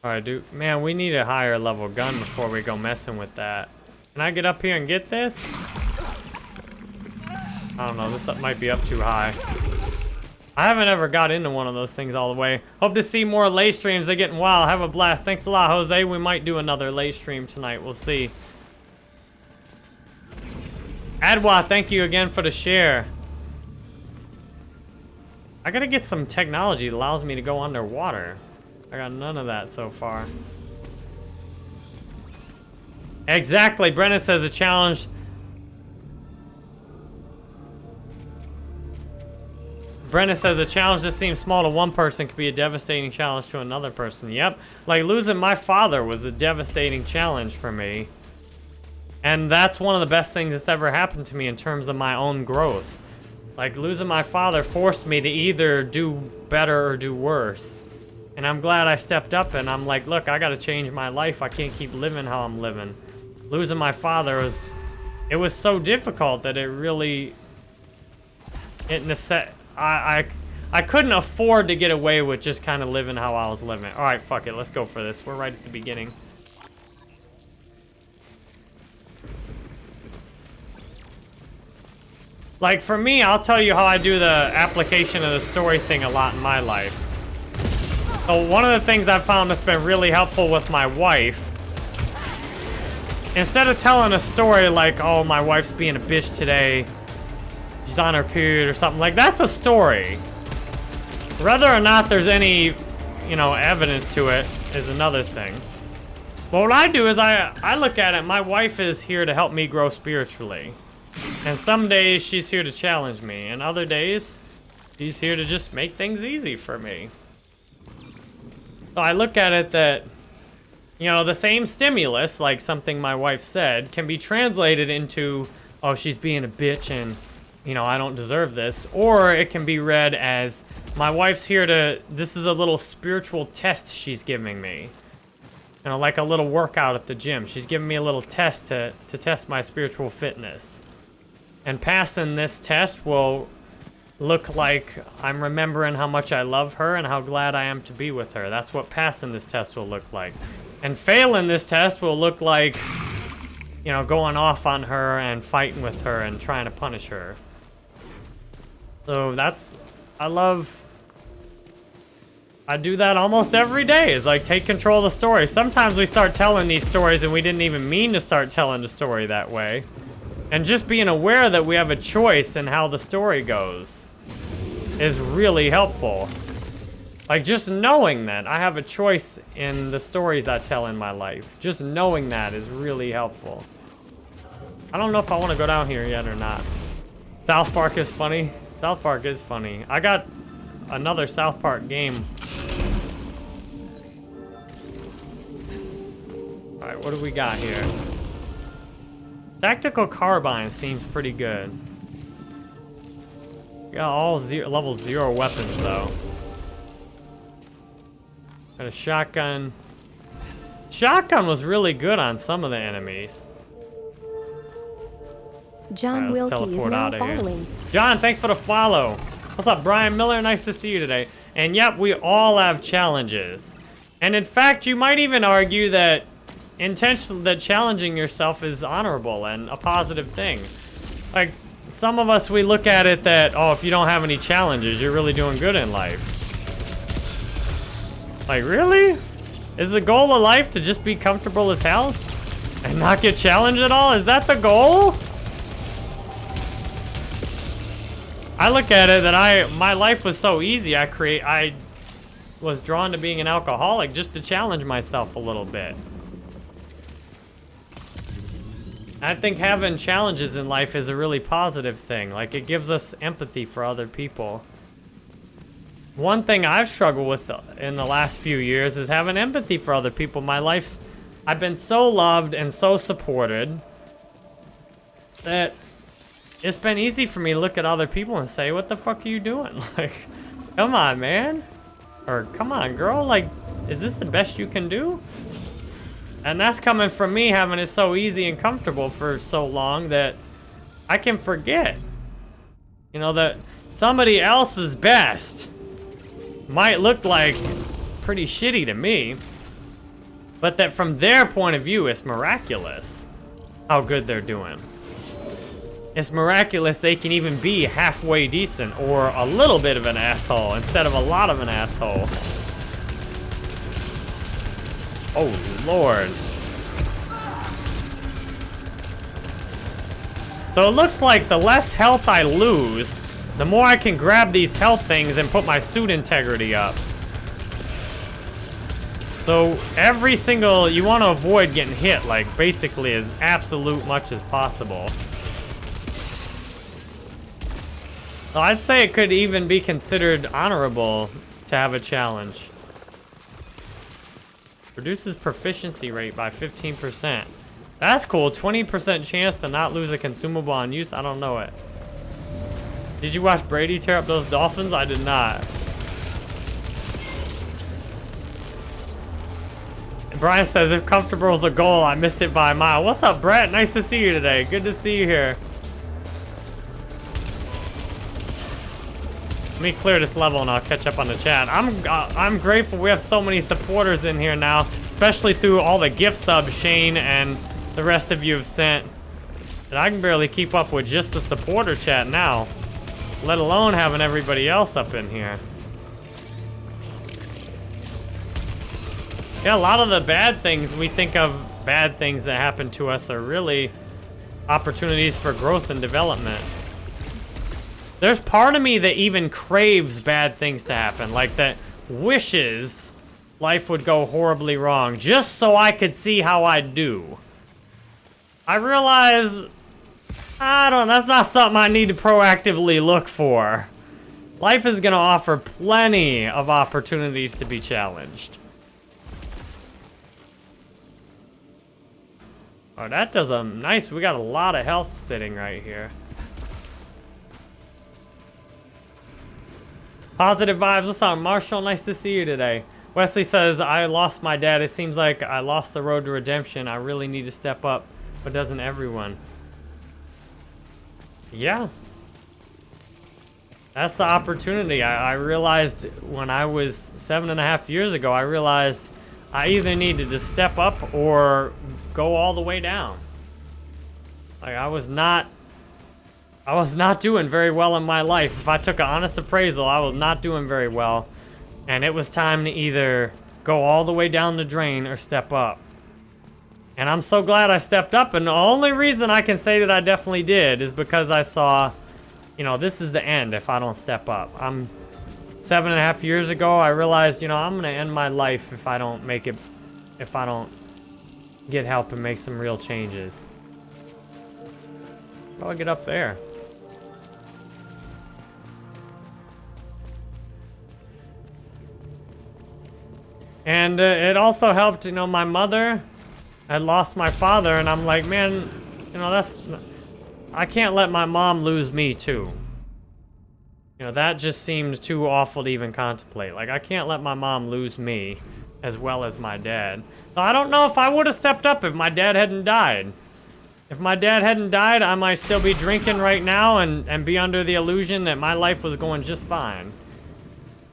Alright, dude. Man, we need a higher level gun before we go messing with that. Can I get up here and get this? I don't know. This might be up too high. I haven't ever got into one of those things all the way. Hope to see more lay streams. They're getting wild. Have a blast. Thanks a lot, Jose. We might do another lay stream tonight. We'll see. Adwa, thank you again for the share. I gotta get some technology that allows me to go underwater. I got none of that so far. Exactly. Brennan says a challenge. Brennan says a challenge that seems small to one person could be a devastating challenge to another person. Yep. Like losing my father was a devastating challenge for me. And that's one of the best things that's ever happened to me in terms of my own growth. Like losing my father forced me to either do better or do worse. And I'm glad I stepped up and I'm like, look, I gotta change my life. I can't keep living how I'm living. Losing my father was, it was so difficult that it really, it necess I, I, I couldn't afford to get away with just kind of living how I was living. All right, fuck it, let's go for this. We're right at the beginning. Like for me, I'll tell you how I do the application of the story thing a lot in my life. So one of the things I've found that's been really helpful with my wife, instead of telling a story like, oh, my wife's being a bitch today, she's on her period or something, like that's a story. Whether or not there's any, you know, evidence to it is another thing. But what I do is I, I look at it, my wife is here to help me grow spiritually. And some days she's here to challenge me, and other days she's here to just make things easy for me. So I look at it that, you know, the same stimulus, like something my wife said, can be translated into, oh, she's being a bitch and, you know, I don't deserve this. Or it can be read as, my wife's here to, this is a little spiritual test she's giving me. You know, like a little workout at the gym. She's giving me a little test to, to test my spiritual fitness. And passing this test will look like I'm remembering how much I love her and how glad I am to be with her. That's what passing this test will look like. And failing this test will look like, you know, going off on her and fighting with her and trying to punish her. So that's, I love, I do that almost every day is like take control of the story. Sometimes we start telling these stories and we didn't even mean to start telling the story that way. And just being aware that we have a choice in how the story goes is really helpful. Like, just knowing that I have a choice in the stories I tell in my life. Just knowing that is really helpful. I don't know if I want to go down here yet or not. South Park is funny. South Park is funny. I got another South Park game. Alright, what do we got here? Tactical carbine seems pretty good. Got all zero, level zero weapons though. Got a shotgun. Shotgun was really good on some of the enemies. John right, Wilkie is now following. Here. John, thanks for the follow. What's up, Brian Miller? Nice to see you today. And yep, we all have challenges. And in fact, you might even argue that intention that challenging yourself is honorable and a positive thing. Like, some of us, we look at it that, oh, if you don't have any challenges, you're really doing good in life. Like, really? Is the goal of life to just be comfortable as hell? And not get challenged at all? Is that the goal? I look at it that I my life was so easy. I create I was drawn to being an alcoholic just to challenge myself a little bit. I think having challenges in life is a really positive thing. Like it gives us empathy for other people. One thing I've struggled with in the last few years is having empathy for other people. My life's, I've been so loved and so supported that it's been easy for me to look at other people and say, what the fuck are you doing? (laughs) Like, come on, man. Or, come on, girl. Like, is this the best you can do? And that's coming from me having it so easy and comfortable for so long that I can forget. You know, that somebody else's best might look like pretty shitty to me, but that from their point of view, it's miraculous how good they're doing. It's miraculous they can even be halfway decent or a little bit of an asshole instead of a lot of an asshole. Oh, Lord. So it looks like the less health I lose, the more I can grab these health things and put my suit integrity up. So every single, you want to avoid getting hit, like basically as absolute much as possible. So I'd say it could even be considered honorable to have a challenge. Reduces proficiency rate by 15%. That's cool. 20% chance to not lose a consumable on use. I don't know it. Did you watch Brady tear up those dolphins? I did not. Brian says, if comfortable is a goal, I missed it by a mile. What's up, Brett? Nice to see you today. Good to see you here. Let me clear this level and I'll catch up on the chat. I'm uh, I'm grateful we have so many supporters in here now, especially through all the gift subs Shane and the rest of you have sent. And I can barely keep up with just the supporter chat now let alone having everybody else up in here. Yeah, a lot of the bad things we think of bad things that happen to us are really opportunities for growth and development. There's part of me that even craves bad things to happen, like that wishes life would go horribly wrong, just so I could see how I do. I realize I don't, that's not something I need to proactively look for. Life is gonna offer plenty of opportunities to be challenged. Oh, that does a nice, we got a lot of health sitting right here. Positive vibes, what's up, Marshall? Nice to see you today. Wesley says, I lost my dad. It seems like I lost the road to redemption. I really need to step up, but doesn't everyone? Yeah. That's the opportunity. I, I, realized when I was seven and a half years ago, I realized I either needed to step up or go all the way down. Like I was not, I was not doing very well in my life. If I took an honest appraisal, I was not doing very well. And it was time to either go all the way down the drain or step up. And I'm so glad I stepped up. And the only reason I can say that I definitely did is because I saw, you know, this is the end if I don't step up. I'm seven and a half years ago, I realized, you know, I'm going to end my life if I don't make it, if I don't get help and make some real changes. How do I get up there? And uh, it also helped, you know, my mother I lost my father, and I'm like, man, you know, that's... I can't let my mom lose me, too. You know, that just seems too awful to even contemplate. Like, I can't let my mom lose me as well as my dad. I don't know if I would have stepped up if my dad hadn't died. If my dad hadn't died, I might still be drinking right now and, and be under the illusion that my life was going just fine.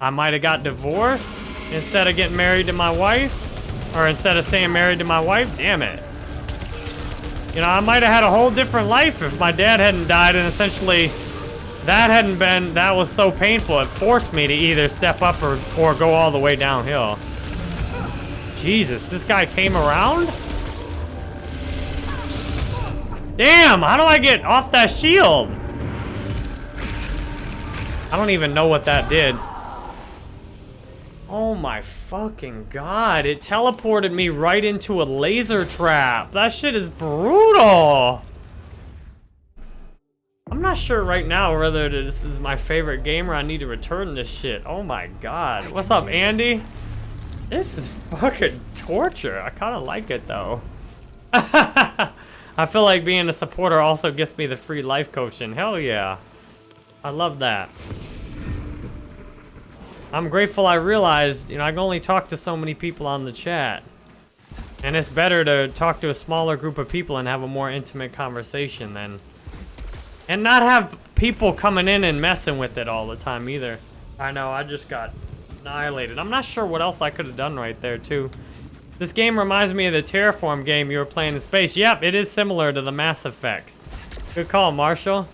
I might have got divorced instead of getting married to my wife. Or instead of staying married to my wife, damn it. You know, I might have had a whole different life if my dad hadn't died and essentially that hadn't been, that was so painful. It forced me to either step up or, or go all the way downhill. Jesus, this guy came around? Damn, how do I get off that shield? I don't even know what that did. Oh my fucking god, it teleported me right into a laser trap. That shit is brutal. I'm not sure right now whether this is my favorite game or I need to return this shit. Oh my god. What's up, Andy? This is fucking torture. I kind of like it, though. (laughs) I feel like being a supporter also gets me the free life coaching. Hell yeah. I love that. I'm grateful I realized, you know, I can only talk to so many people on the chat. And it's better to talk to a smaller group of people and have a more intimate conversation than... And not have people coming in and messing with it all the time either. I know, I just got annihilated. I'm not sure what else I could have done right there, too. This game reminds me of the Terraform game you were playing in space. Yep, it is similar to the Mass Effects. Good call, Marshall.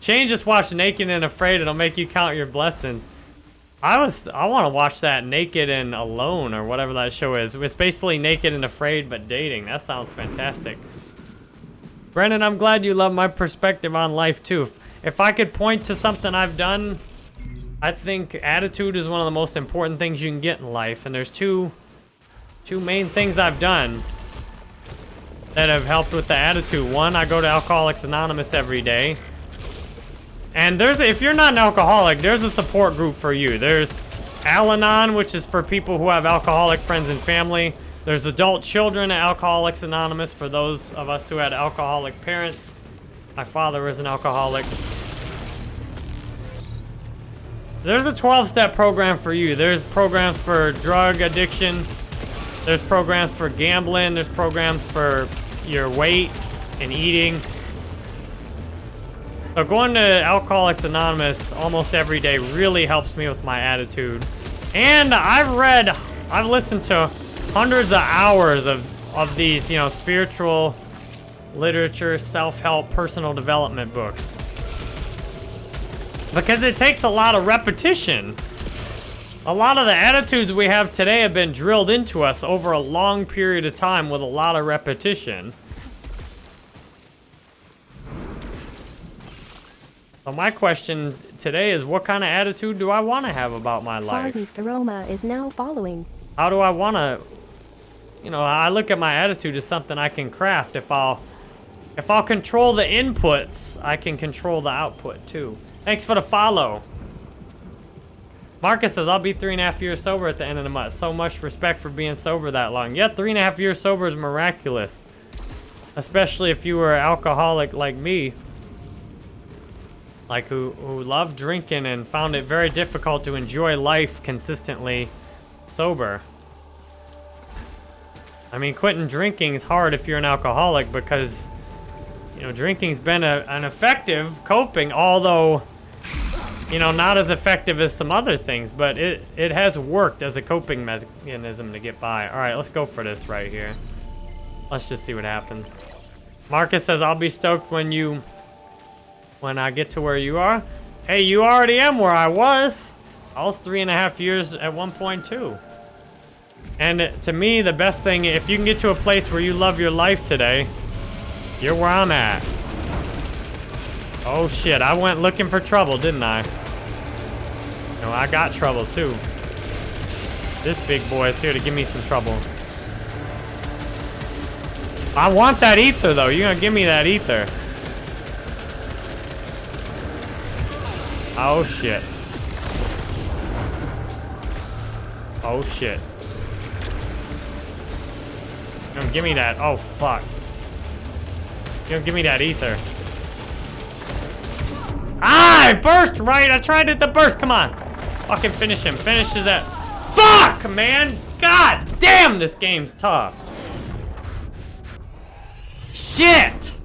Shane just watched Naked and Afraid. It'll make you count your blessings. I was I want to watch that Naked and Alone or whatever that show is. It's basically Naked and Afraid but dating. That sounds fantastic. Brennan, I'm glad you love my perspective on life too. If, if I could point to something I've done, I think attitude is one of the most important things you can get in life. And there's two two main things I've done that have helped with the attitude. One, I go to Alcoholics Anonymous every day. And there's, if you're not an alcoholic, there's a support group for you. There's Al-Anon, which is for people who have alcoholic friends and family. There's adult children Alcoholics Anonymous for those of us who had alcoholic parents. My father was an alcoholic. There's a 12-step program for you. There's programs for drug addiction. There's programs for gambling. There's programs for your weight and eating. So going to Alcoholics Anonymous almost every day really helps me with my attitude. And I've read, I've listened to hundreds of hours of, of these, you know, spiritual literature, self-help, personal development books. Because it takes a lot of repetition. A lot of the attitudes we have today have been drilled into us over a long period of time with a lot of repetition. So my question today is what kind of attitude do I want to have about my life? Aroma is now following. How do I want to, you know, I look at my attitude as something I can craft. If I'll, if I'll control the inputs, I can control the output too. Thanks for the follow. Marcus says, I'll be three and a half years sober at the end of the month. So much respect for being sober that long. Yeah, three and a half years sober is miraculous. Especially if you were an alcoholic like me like who, who loved drinking and found it very difficult to enjoy life consistently sober. I mean, quitting drinking is hard if you're an alcoholic because, you know, drinking's been a, an effective coping, although, you know, not as effective as some other things, but it, it has worked as a coping mechanism to get by. All right, let's go for this right here. Let's just see what happens. Marcus says, I'll be stoked when you when I get to where you are. Hey, you already am where I was. I was three and a half years at 1.2. And to me, the best thing, if you can get to a place where you love your life today, you're where I'm at. Oh shit, I went looking for trouble, didn't I? No, I got trouble too. This big boy is here to give me some trouble. I want that ether though, you're gonna give me that ether. Oh, shit. Oh, shit. Come give me that. Oh, fuck. Come give me that ether. Ah, I burst right. I tried it the burst. Come on. Fucking finish him. Finish his that. Fuck, man. God damn, this game's tough. Shit.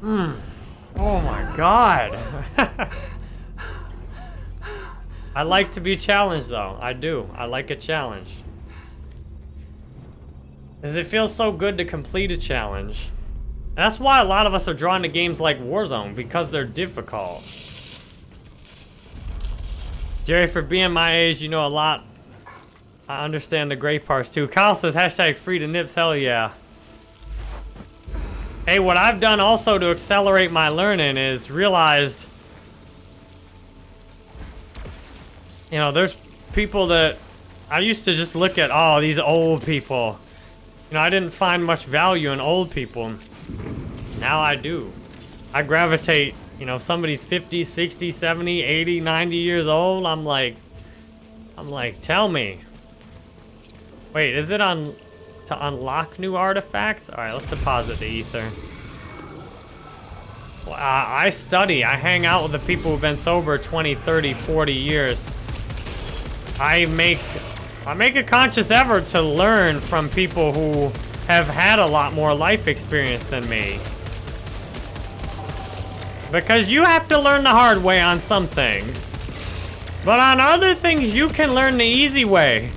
Hmm. Oh my god. (laughs) I like to be challenged though. I do. I like a challenge. Because it feels so good to complete a challenge. And that's why a lot of us are drawn to games like Warzone, because they're difficult. Jerry, for being my age, you know a lot I understand the great parts too. Kyle says hashtag free to nips, hell yeah. Hey, what I've done also to accelerate my learning is realized, you know, there's people that I used to just look at, oh, these old people. You know, I didn't find much value in old people. Now I do. I gravitate, you know, somebody's 50, 60, 70, 80, 90 years old. I'm like, I'm like, tell me. Wait, is it on to unlock new artifacts? All right, let's deposit the ether. Well, I, I study. I hang out with the people who've been sober 20, 30, 40 years. I make I make a conscious effort to learn from people who have had a lot more life experience than me. Because you have to learn the hard way on some things. But on other things, you can learn the easy way.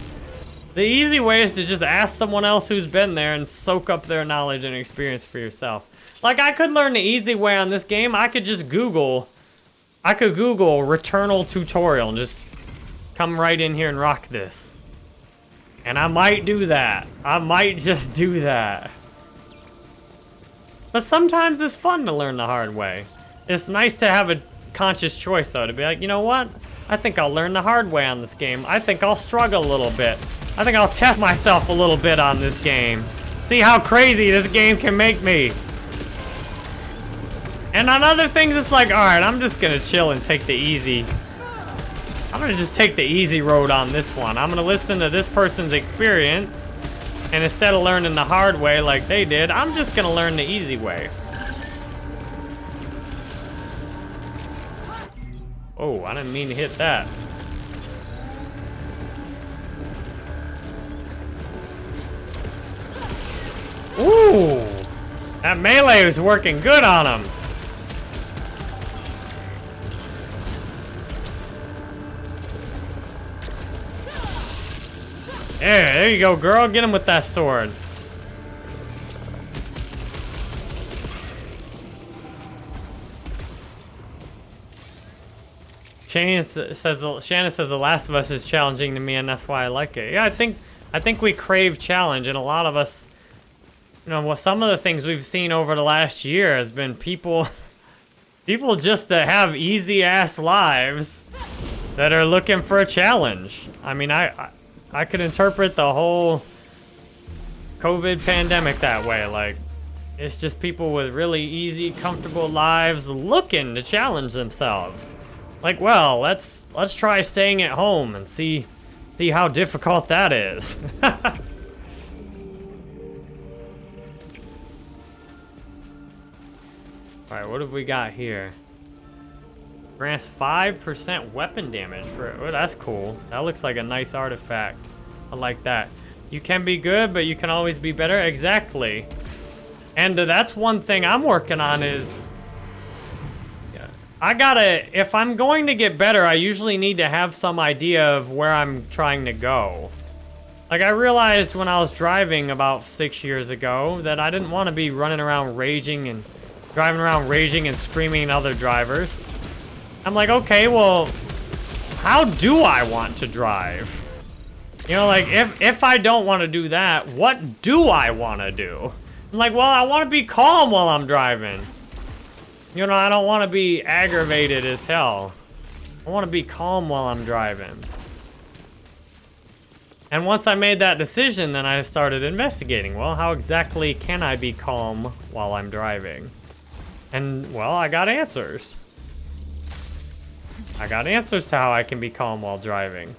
The easy way is to just ask someone else who's been there and soak up their knowledge and experience for yourself. Like, I could learn the easy way on this game. I could just Google... I could Google Returnal tutorial and just come right in here and rock this. And I might do that. I might just do that. But sometimes it's fun to learn the hard way. It's nice to have a conscious choice, though, to be like, you know what? I think I'll learn the hard way on this game. I think I'll struggle a little bit. I think I'll test myself a little bit on this game. See how crazy this game can make me. And on other things, it's like, all right, I'm just gonna chill and take the easy. I'm gonna just take the easy road on this one. I'm gonna listen to this person's experience. And instead of learning the hard way like they did, I'm just gonna learn the easy way. Oh, I didn't mean to hit that. That melee was working good on him. There, there you go, girl. Get him with that sword. Shannon says Shannon says The Last of Us is challenging to me, and that's why I like it. Yeah, I think I think we crave challenge, and a lot of us you know, well, some of the things we've seen over the last year has been people, (laughs) people just to have easy ass lives that are looking for a challenge. I mean, I, I, I could interpret the whole COVID pandemic that way. Like, it's just people with really easy, comfortable lives looking to challenge themselves. Like, well, let's let's try staying at home and see see how difficult that is. (laughs) Alright, what have we got here? Grants 5% weapon damage for Oh, that's cool. That looks like a nice artifact. I like that. You can be good, but you can always be better. Exactly. And that's one thing I'm working on is... Yeah. I gotta... If I'm going to get better, I usually need to have some idea of where I'm trying to go. Like, I realized when I was driving about six years ago that I didn't want to be running around raging and driving around raging and screaming at other drivers. I'm like, okay, well, how do I want to drive? You know, like, if, if I don't want to do that, what do I want to do? I'm like, well, I want to be calm while I'm driving. You know, I don't want to be aggravated as hell. I want to be calm while I'm driving. And once I made that decision, then I started investigating. Well, how exactly can I be calm while I'm driving? And, well, I got answers. I got answers to how I can be calm while driving.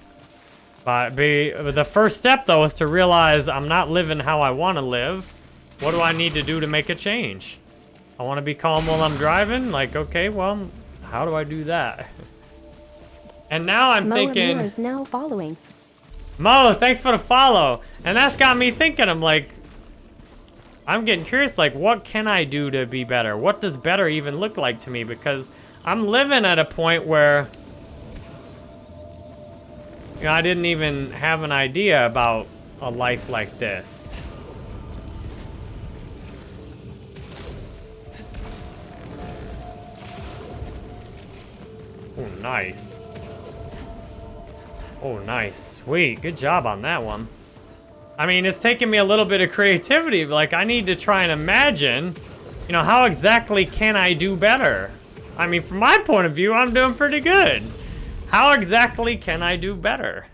But be, the first step, though, is to realize I'm not living how I want to live. What do I need to do to make a change? I want to be calm while I'm driving? Like, okay, well, how do I do that? (laughs) And now I'm Mo thinking... is now following. Mo, thanks for the follow. And that's got me thinking, I'm like, I'm getting curious, like, what can I do to be better? What does better even look like to me? Because I'm living at a point where, you know, I didn't even have an idea about a life like this. Oh, nice. Oh, nice. Sweet. Good job on that one. I mean, it's taking me a little bit of creativity. Like, I need to try and imagine, you know, how exactly can I do better? I mean, from my point of view, I'm doing pretty good. How exactly can I do better?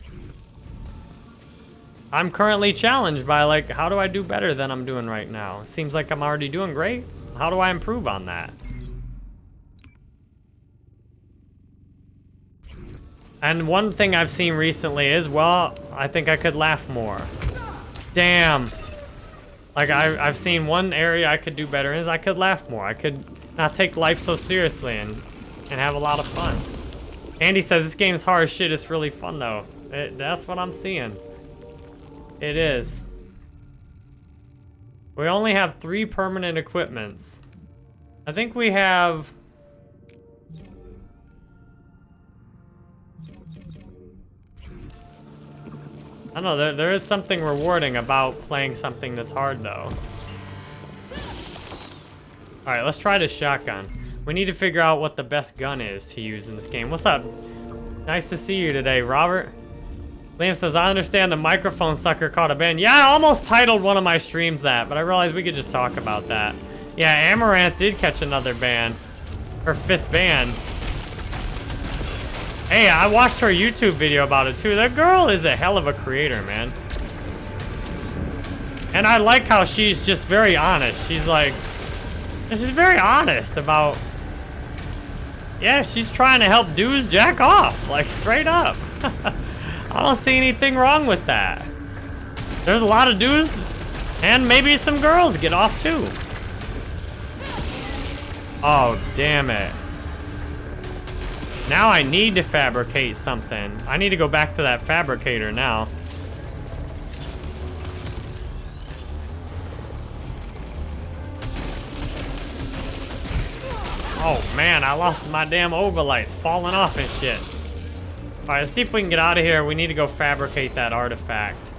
I'm currently challenged by, like, how do I do better than I'm doing right now? It seems like I'm already doing great. How do I improve on that? And one thing I've seen recently is, well, I think I could laugh more. Damn. Like, I, I've seen one area I could do better is I could laugh more. I could not take life so seriously and, and have a lot of fun. Andy says this game's hard as shit. It's really fun, though. It, that's what I'm seeing. It is. We only have three permanent equipments. I think we have... I don't know, there, there is something rewarding about playing something this hard, though. Alright, let's try this shotgun. We need to figure out what the best gun is to use in this game. What's up? Nice to see you today, Robert. Liam says, I understand the microphone sucker caught a ban. Yeah, I almost titled one of my streams that, but I realized we could just talk about that. Yeah, Amouranth did catch another ban. Her fifth ban. Hey, I watched her YouTube video about it too. That girl is a hell of a creator, man. And I like how she's just very honest. She's like, she's very honest about, yeah, she's trying to help dudes jack off, like straight up. (laughs) I don't see anything wrong with that. There's a lot of dudes and maybe some girls get off too. Oh, damn it. Now I need to fabricate something. I need to go back to that fabricator now. Oh man, I lost my damn obolites falling off and shit. Alright, let's see if we can get out of here. We need to go fabricate that artifact.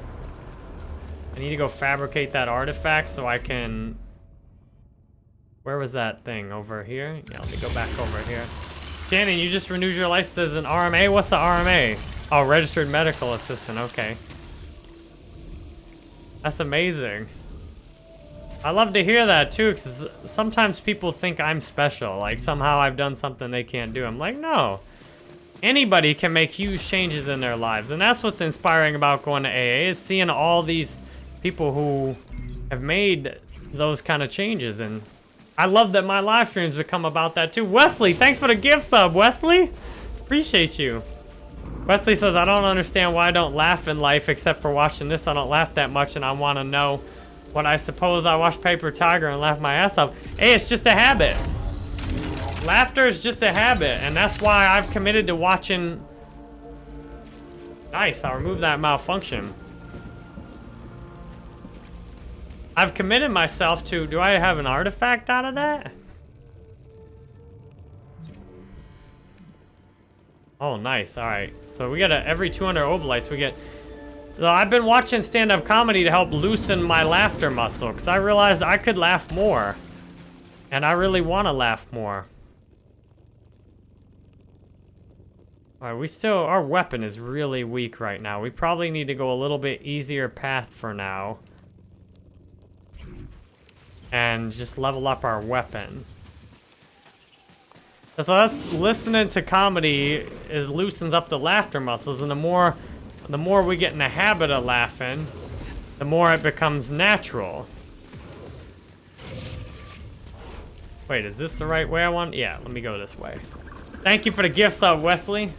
I need to go fabricate that artifact so I can... Where was that thing? Over here? Yeah, let me go back over here. Shannon, you just renewed your license as an RMA? What's the RMA? Oh, Registered Medical Assistant. Okay. That's amazing. I love to hear that, too, because sometimes people think I'm special. Like, somehow I've done something they can't do. I'm like, no. Anybody can make huge changes in their lives. And that's what's inspiring about going to AA, is seeing all these people who have made those kind of changes. And I love that my live streams become about that too. Wesley, thanks for the gift sub, Wesley. Appreciate you. Wesley says, I don't understand why I don't laugh in life except for watching this. I don't laugh that much and I want to know what I suppose I watch Paper Tiger and laugh my ass off. Hey, it's just a habit. Laughter is just a habit and that's why I've committed to watching... Nice, I'll remove that malfunction. I've committed myself to, do I have an artifact out of that? Oh, nice. All right. So we got a, every 200 obolites, we get... So I've been watching stand-up comedy to help loosen my laughter muscle, because I realized I could laugh more. And I really want to laugh more. All right, we still... Our weapon is really weak right now. We probably need to go a little bit easier path for now and just level up our weapon. So that's listening to comedy is loosens up the laughter muscles, and the more, the more we get in the habit of laughing, the more it becomes natural. Wait, is this the right way I want? Yeah, let me go this way. Thank you for the gifts, uh, Wesley.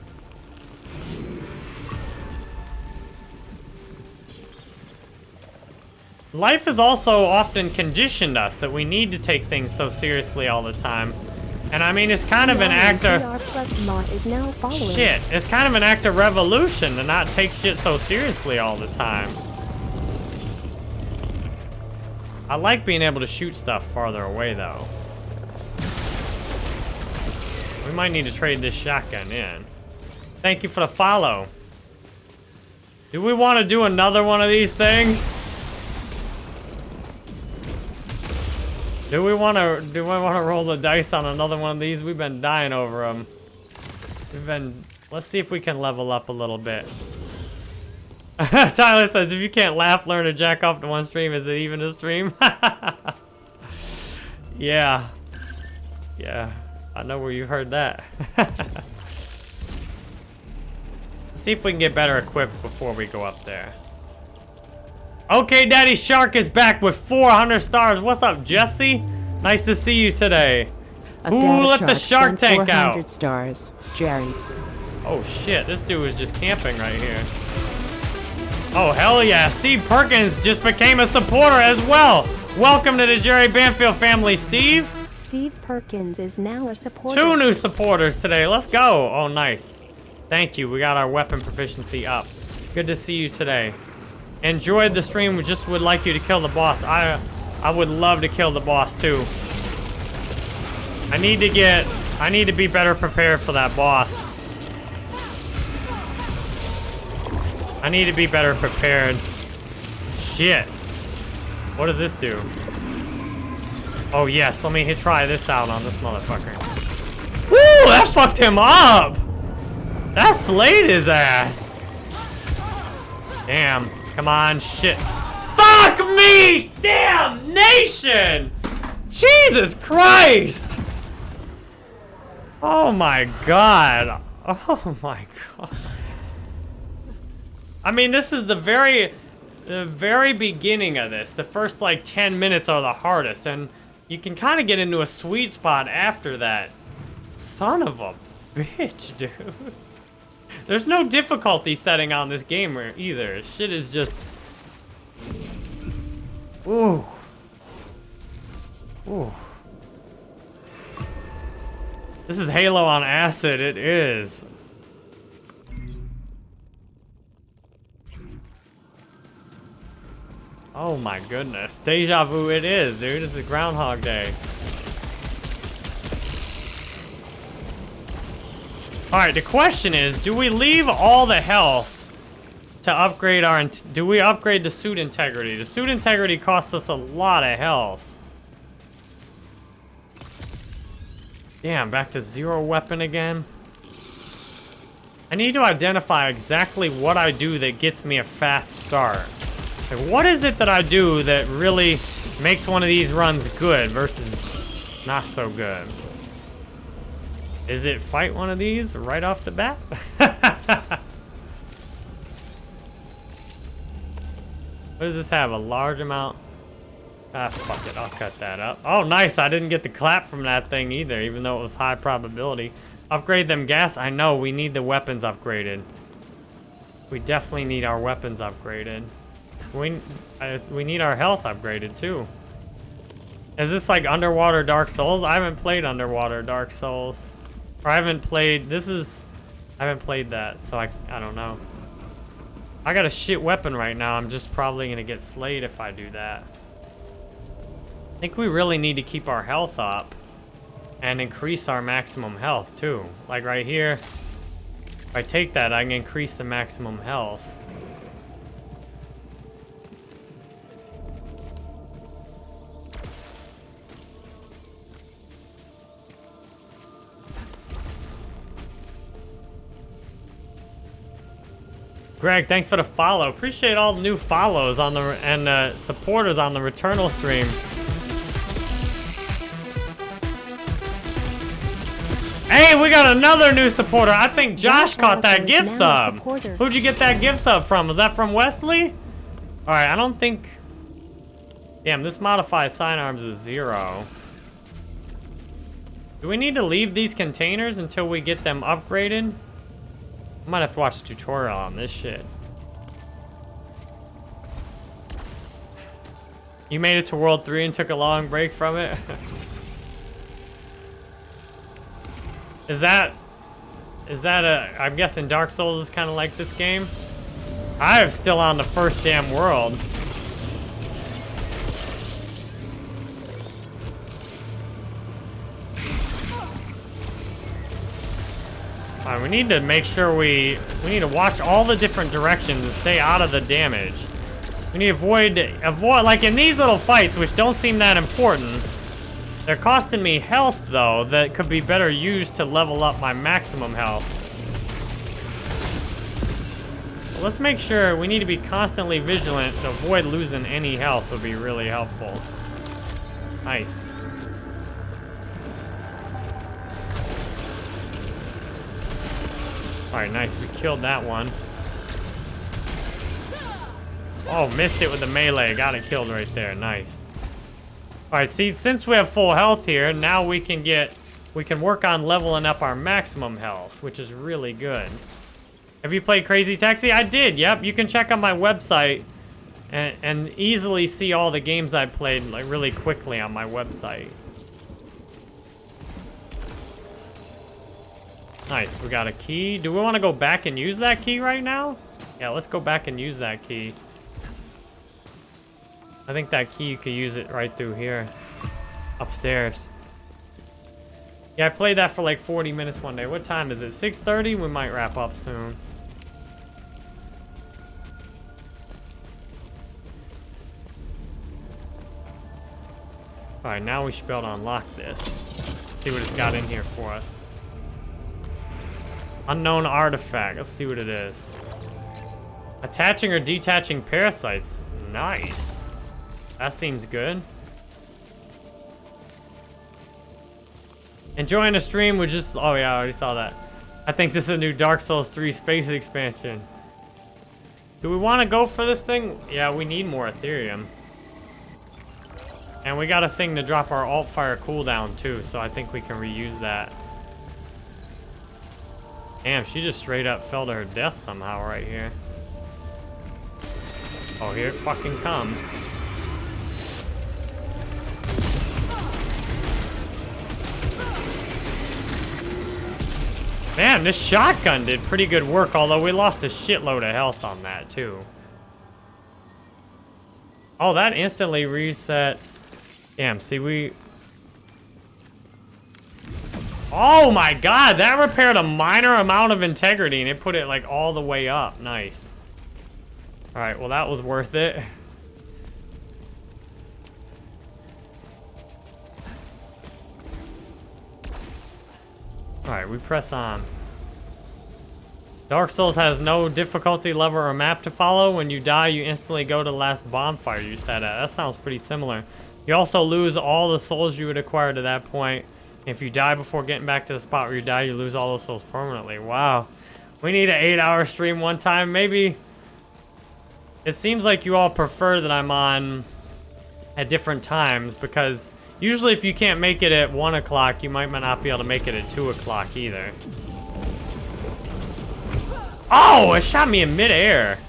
Life has also often conditioned us that we need to take things so seriously all the time. And I mean, it's kind of an act of... Shit, it's kind of an act of revolution to not take shit so seriously all the time. I like being able to shoot stuff farther away, though. We might need to trade this shotgun in. Thank you for the follow. Do we want to do another one of these things? Do we want to do we want to roll the dice on another one of these? We've been dying over them. We've been let's see if we can level up a little bit. (laughs) Tyler says, if you can't laugh, learn to jack off to one stream, is it even a stream? (laughs) yeah. Yeah. I know where you heard that. (laughs) see if we can get better equipped before we go up there. Okay, Daddy Shark is back with 400 stars. What's up, Jesse? Nice to see you today. A Who data let the shark shark sent tank out? stars. Jerry. Oh shit, this dude is just camping right here. Oh hell yeah, Steve Perkins just became a supporter as well. Welcome to the Jerry Banfield family, Steve. Steve Perkins is now a supporter. Two new supporters today, let's go. Oh nice. Thank you, we got our weapon proficiency up. Good to see you today. Enjoyed the stream, we just would like you to kill the boss. I, I would love to kill the boss too. I need to get, I need to be better prepared for that boss. I need to be better prepared. Shit. What does this do? Oh yes, let me hit, try this out on this motherfucker. Woo, that fucked him up! That slayed his ass. Damn, come on, shit. Fuck me! Damnation! Jesus Christ! Oh my god. Oh my god. I mean, this is the very, the very beginning of this. The first like 10 minutes are the hardest, and you can kind of get into a sweet spot after that. Son of a bitch, dude. (laughs) There's no difficulty setting on this game either. Shit is just... Ooh. Ooh. This is Halo on acid, it is. Oh my goodness. Deja vu it is, dude. This is Groundhog Day. Alright, the question is, do we leave all the health to upgrade our... Do we upgrade the suit integrity? The suit integrity costs us a lot of health. Damn, back to zero weapon again. I need to identify exactly what I do that gets me a fast start. Like, what is it that I do that really makes one of these runs good versus not so good? Is it fight one of these right off the bat? (laughs) what does this have? A large amount? Ah, fuck it. I'll cut that up. Oh, nice. I didn't get the clap from that thing either, even though it was high probability. Upgrade them gas. I know. We need the weapons upgraded. We definitely need our weapons upgraded. We, we need our health upgraded, too. Is this like Underwater Dark Souls? I haven't played Underwater Dark Souls. Or I haven't played... This is... I haven't played that, so I, I don't know. I got a shit weapon right now. I'm just probably going to get slayed if I do that. I think we really need to keep our health up and increase our maximum health too. Like right here, if I take that, I can increase the maximum health. Greg, thanks for the follow. Appreciate all the new follows on the and uh, supporters on the Returnal stream. Hey, we got another new supporter. I think Josh caught that gift sub. Who'd you get that gift sub from? Was that from Wesley? All right, I don't think... Damn, this modifies sidearms is zero. Do we need to leave these containers until we get them upgraded? I might have to watch a tutorial on this shit. You made it to World 3 and took a long break from it? (laughs) is that... Is that a... I'm guessing Dark Souls is kind of like this game? I am still on the first damn world. We need to make sure we... We need to watch all the different directions and stay out of the damage. We need to avoid... Avoid... Like, in these little fights, which don't seem that important, they're costing me health, though, that could be better used to level up my maximum health. let's make sure we need to be constantly vigilant to avoid losing any health would be really helpful. Nice. Alright, nice. We killed that one. Oh, missed it with the melee. Got it killed right there. Nice. Alright, see, since we have full health here, now we can get... We can work on leveling up our maximum health, which is really good. Have you played Crazy Taxi? I did, yep. You can check on my website and, and easily see all the games I played like really quickly on my website. Nice, we got a key. Do we want to go back and use that key right now? Yeah, let's go back and use that key. I think that key, you could use it right through here. Upstairs. Yeah, I played that for like 40 minutes one day. What time is it? 6.30? We might wrap up soon. Alright, now we should be able to unlock this. see what it's got in here for us. Unknown artifact. Let's see what it is. Attaching or detaching parasites. Nice. That seems good. Enjoying a stream with just... Oh yeah, I already saw that. I think this is a new Dark Souls 3 space expansion. Do we want to go for this thing? Yeah, we need more Ethereum. And we got a thing to drop our alt fire cooldown too, so I think we can reuse that. Damn, she just straight up fell to her death somehow right here. Oh, here it fucking comes. Man, this shotgun did pretty good work, although we lost a shitload of health on that, too. Oh, that instantly resets Damn, see, we... Oh my god, that repaired a minor amount of integrity and it put it like all the way up. Nice. Alright, well that was worth it. Alright, we press on. Dark Souls has no difficulty level or map to follow. When you die, you instantly go to the last bonfire you set at. That sounds pretty similar. You also lose all the souls you would acquire to that point. If you die before getting back to the spot where you die, you lose all those souls permanently. Wow. We need an eight-hour stream one time. Maybe... It seems like you all prefer that I'm on at different times because usually if you can't make it at 1 o'clock, you might not be able to make it at 2 o'clock either. Oh, it shot me in midair.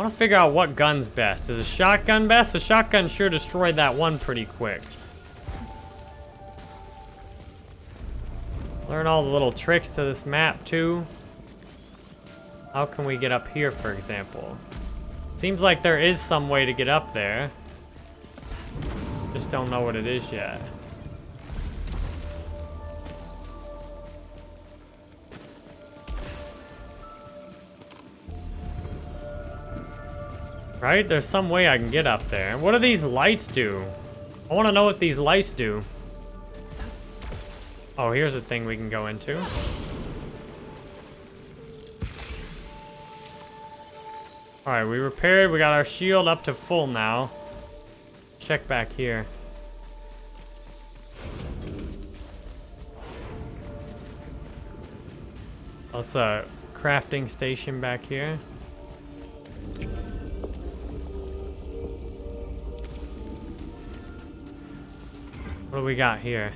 Want to figure out what gun's best. Is a shotgun best? The shotgun sure destroyed that one pretty quick. Learn all the little tricks to this map, too. How can we get up here, for example? Seems like there is some way to get up there. Just don't know what it is yet. Right? There's some way I can get up there. What do these lights do? I want to know what these lights do. Oh, here's a thing we can go into. Alright, we repaired. We got our shield up to full now. Check back here. That's a crafting station back here. What we got here?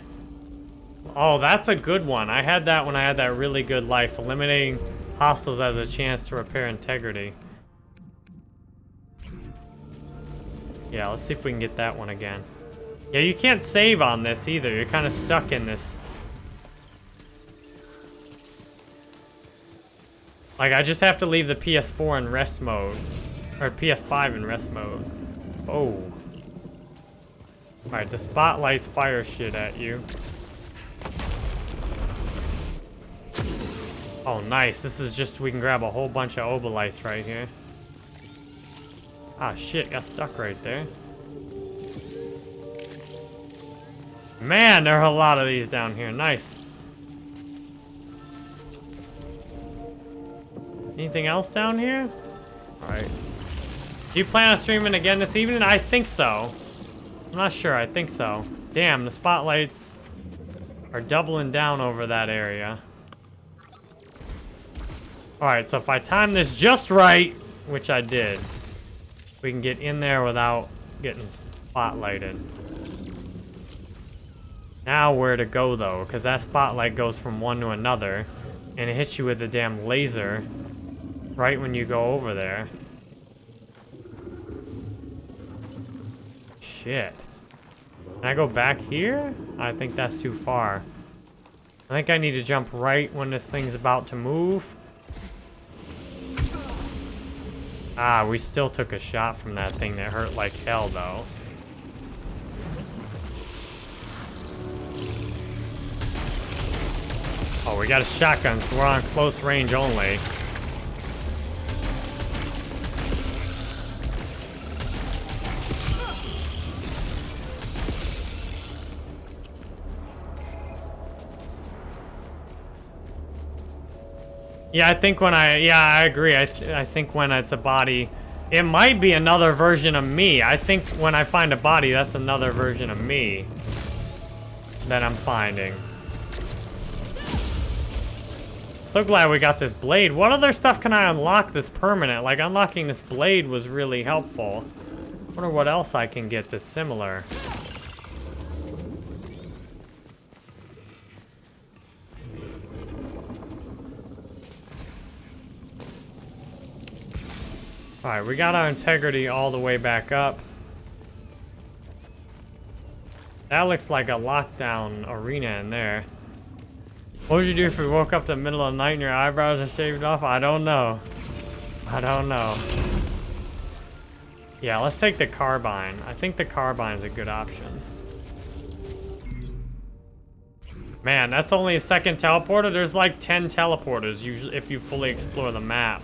Oh, that's a good one. I had that when I had that really good life. Eliminating hostiles as a chance to repair integrity. Yeah, let's see if we can get that one again. Yeah, you can't save on this either. You're kind of stuck in this. Like, I just have to leave the PS4 in rest mode. Or PS5 in rest mode. Oh. Alright, the spotlights fire shit at you. Oh, nice. This is just, we can grab a whole bunch of obolites right here. Ah, shit, got stuck right there. Man, there are a lot of these down here. Nice. Anything else down here? Alright. Do you plan on streaming again this evening? I think so. I'm not sure. I think so. Damn, the spotlights are doubling down over that area. Alright, so if I time this just right, which I did, we can get in there without getting spotlighted. Now where to go though, because that spotlight goes from one to another, and it hits you with a damn laser right when you go over there. Shit. Can I go back here? I think that's too far. I think I need to jump right when this thing's about to move. Ah, we still took a shot from that thing that hurt like hell, though. Oh, we got a shotgun, so we're on close range only. Yeah, I think when I, yeah, I agree. I, th I think when it's a body, it might be another version of me. I think when I find a body, that's another version of me that I'm finding. So glad we got this blade. What other stuff can I unlock this permanent? Like, unlocking this blade was really helpful. wonder what else I can get that's similar. Alright, we got our integrity all the way back up. That looks like a lockdown arena in there. What would you do if you woke up the middle of the night and your eyebrows are shaved off? I don't know. I don't know. Yeah, let's take the carbine. I think the carbine's a good option. Man, that's only a second teleporter. There's like 10 teleporters usually if you fully explore the map.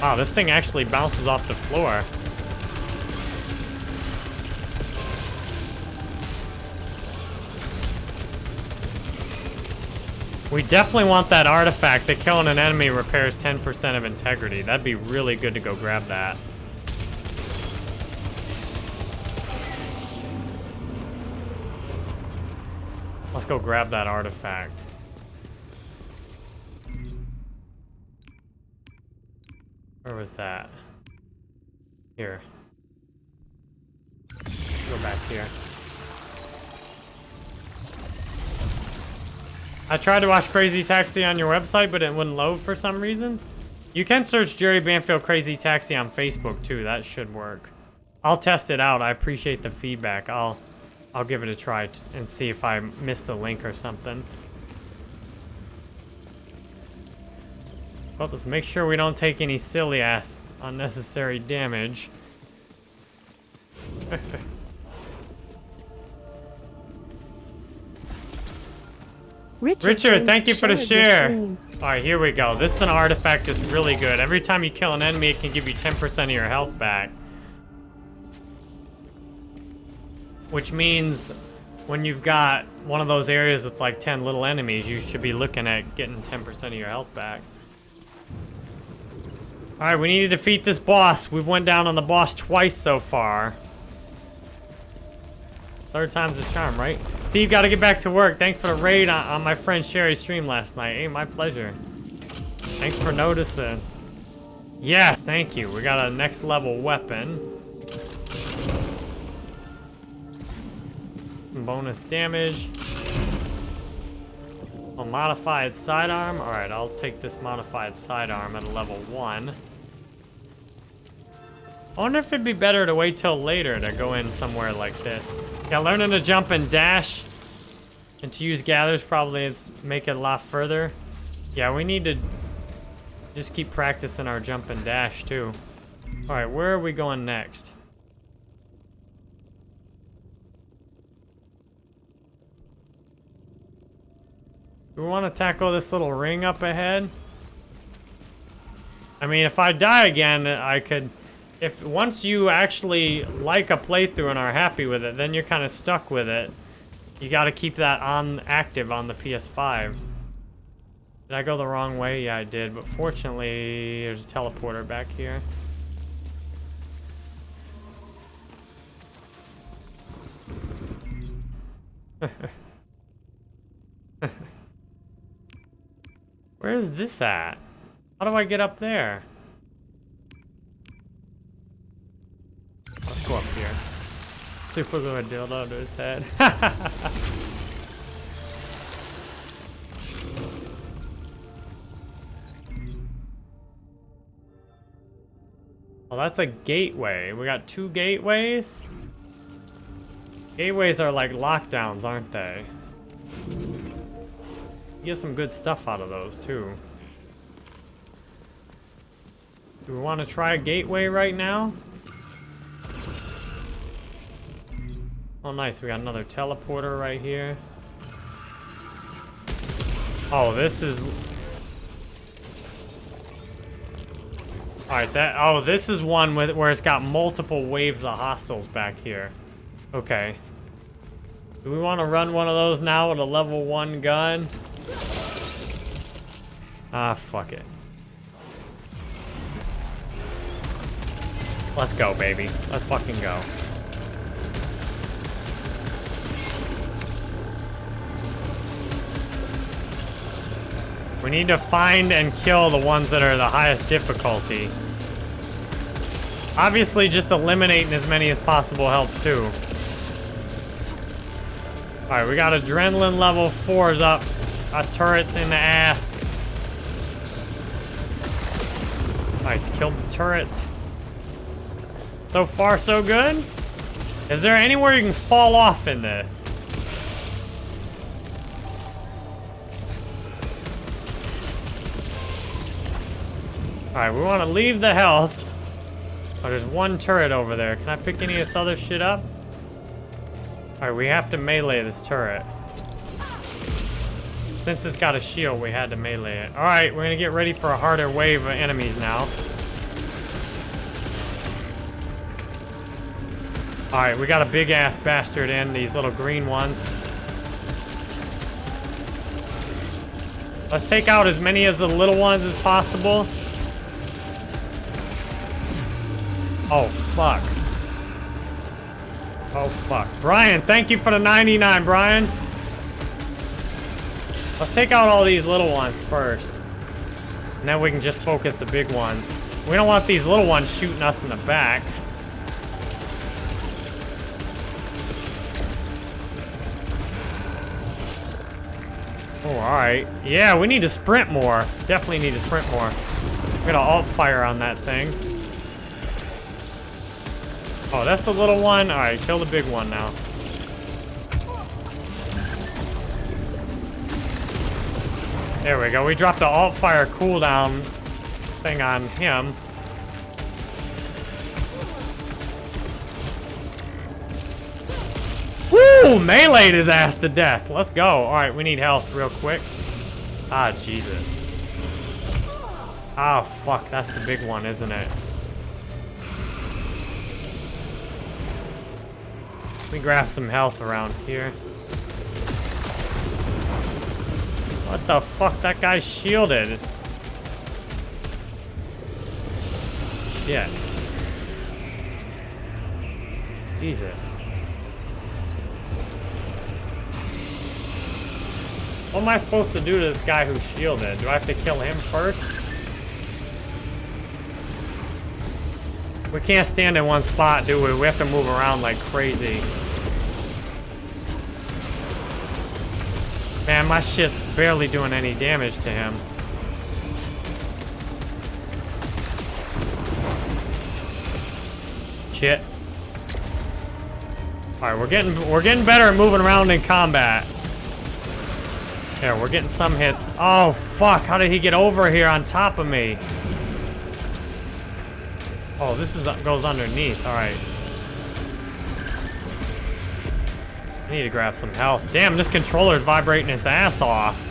Wow, this thing actually bounces off the floor. We definitely want that artifact that killing an enemy repairs 10% of integrity. That'd be really good to go grab that. Let's go grab that artifact. Where was that? Here. Go back here. I tried to watch Crazy Taxi on your website, but it wouldn't load for some reason. You can search Jerry Banfield Crazy Taxi on Facebook too. That should work. I'll test it out. I appreciate the feedback. I'll I'll give it a try and see if I missed a link or something. Well, let's make sure we don't take any silly ass unnecessary damage. (laughs) Richard, Richard thank you for the share. Alright, here we go. This is an artifact that's really good. Every time you kill an enemy, it can give you 10% of your health back. Which means when you've got one of those areas with like 10 little enemies, you should be looking at getting 10% of your health back. Alright, we need to defeat this boss. We've went down on the boss twice so far. Third time's a charm, right? Steve, gotta get back to work. Thanks for the raid on, on my friend Sherry's stream last night. Hey, my pleasure. Thanks for noticing. Yes, thank you. We got a next level weapon. Bonus damage. A modified sidearm. Alright, I'll take this modified sidearm at a level 1. I wonder if it'd be better to wait till later to go in somewhere like this. Yeah, learning to jump and dash and to use gathers probably make it a lot further. Yeah, we need to just keep practicing our jump and dash too. Alright, where are we going next? Do we want to tackle this little ring up ahead? I mean, if I die again, I could... If once you actually like a playthrough and are happy with it, then you're kind of stuck with it. You gotta keep that on active on the PS5. Did I go the wrong way? Yeah, I did, but fortunately, there's a teleporter back here. (laughs) Where is this at? How do I get up there? Let's go up here. Super glue a dildo to his head. (laughs) well, that's a gateway. We got two gateways? Gateways are like lockdowns, aren't they? Get some good stuff out of those, too. Do we want to try a gateway right now? Oh, nice. We got another teleporter right here. Oh, this is... Alright, that... Oh, this is one with where it's got multiple waves of hostiles back here. Okay. Do we want to run one of those now with a level 1 gun? Ah, fuck it. Let's go, baby. Let's fucking go. We need to find and kill the ones that are the highest difficulty. Obviously, just eliminating as many as possible helps too. Alright, we got adrenaline level 4s up. Our turrets in the ass. Nice, killed the turrets. So far, so good? Is there anywhere you can fall off in this? Alright, we want to leave the health. Oh, there's one turret over there. Can I pick any of this other shit up? Alright, we have to melee this turret. Since it's got a shield, we had to melee it. Alright, we're gonna get ready for a harder wave of enemies now. Alright, we got a big-ass bastard in, these little green ones. Let's take out as many as the little ones as possible. Oh, fuck. Oh, fuck. Brian, thank you for the 99, Brian. Let's take out all these little ones first. And then we can just focus the big ones. We don't want these little ones shooting us in the back. Oh, alright. Yeah, we need to sprint more. Definitely need to sprint more. We're gonna alt fire on that thing. Oh, that's the little one? Alright, kill the big one now. There we go. We dropped the alt fire cooldown thing on him. Woo! Meleeed his ass to death. Let's go. Alright, we need health real quick. Ah, Jesus. Oh, fuck. That's the big one, isn't it? Let me grab some health around here. What the fuck? That guy's shielded. Shit. Jesus. What am I supposed to do to this guy who's shielded? Do I have to kill him first? We can't stand in one spot, do we? We have to move around like crazy. Man, my shit's barely doing any damage to him. Shit. Alright, we're getting we're getting better at moving around in combat. There, we're getting some hits. Oh fuck, how did he get over here on top of me? Oh, this is goes underneath. All right. I need to grab some health. Damn, this controller's vibrating his ass off.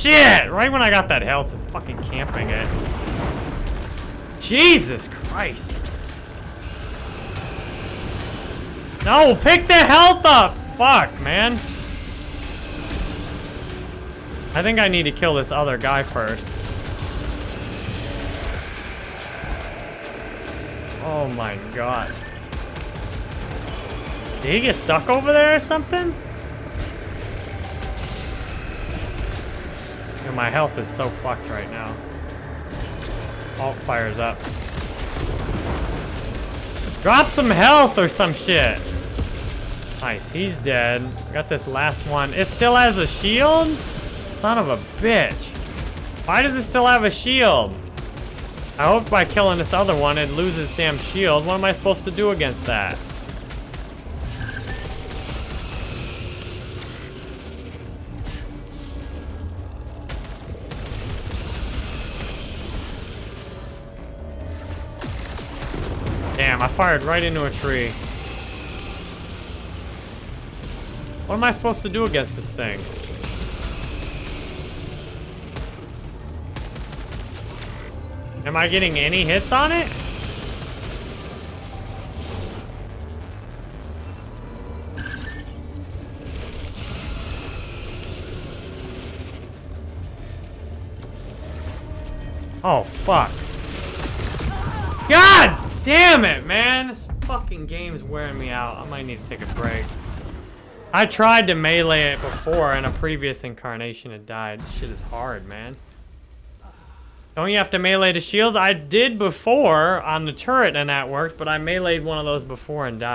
Shit! Right when I got that health, it's fucking camping it. Jesus Christ. No, pick the health up! Fuck, man. I think I need to kill this other guy first. Oh my god. Did he get stuck over there or something? Dude, my health is so fucked right now. Alt fires up. Drop some health or some shit. Nice, he's dead. Got this last one. It still has a shield? Son of a bitch. Why does it still have a shield? I hope by killing this other one it loses damn shield. What am I supposed to do against that? Fired right into a tree. What am I supposed to do against this thing? Am I getting any hits on it? Oh, fuck. God damn it, man. This fucking game's wearing me out. I might need to take a break. I tried to melee it before in a previous incarnation and died. This shit is hard, man. Don't you have to melee the shields? I did before on the turret and that worked, but I meleeed one of those before and died.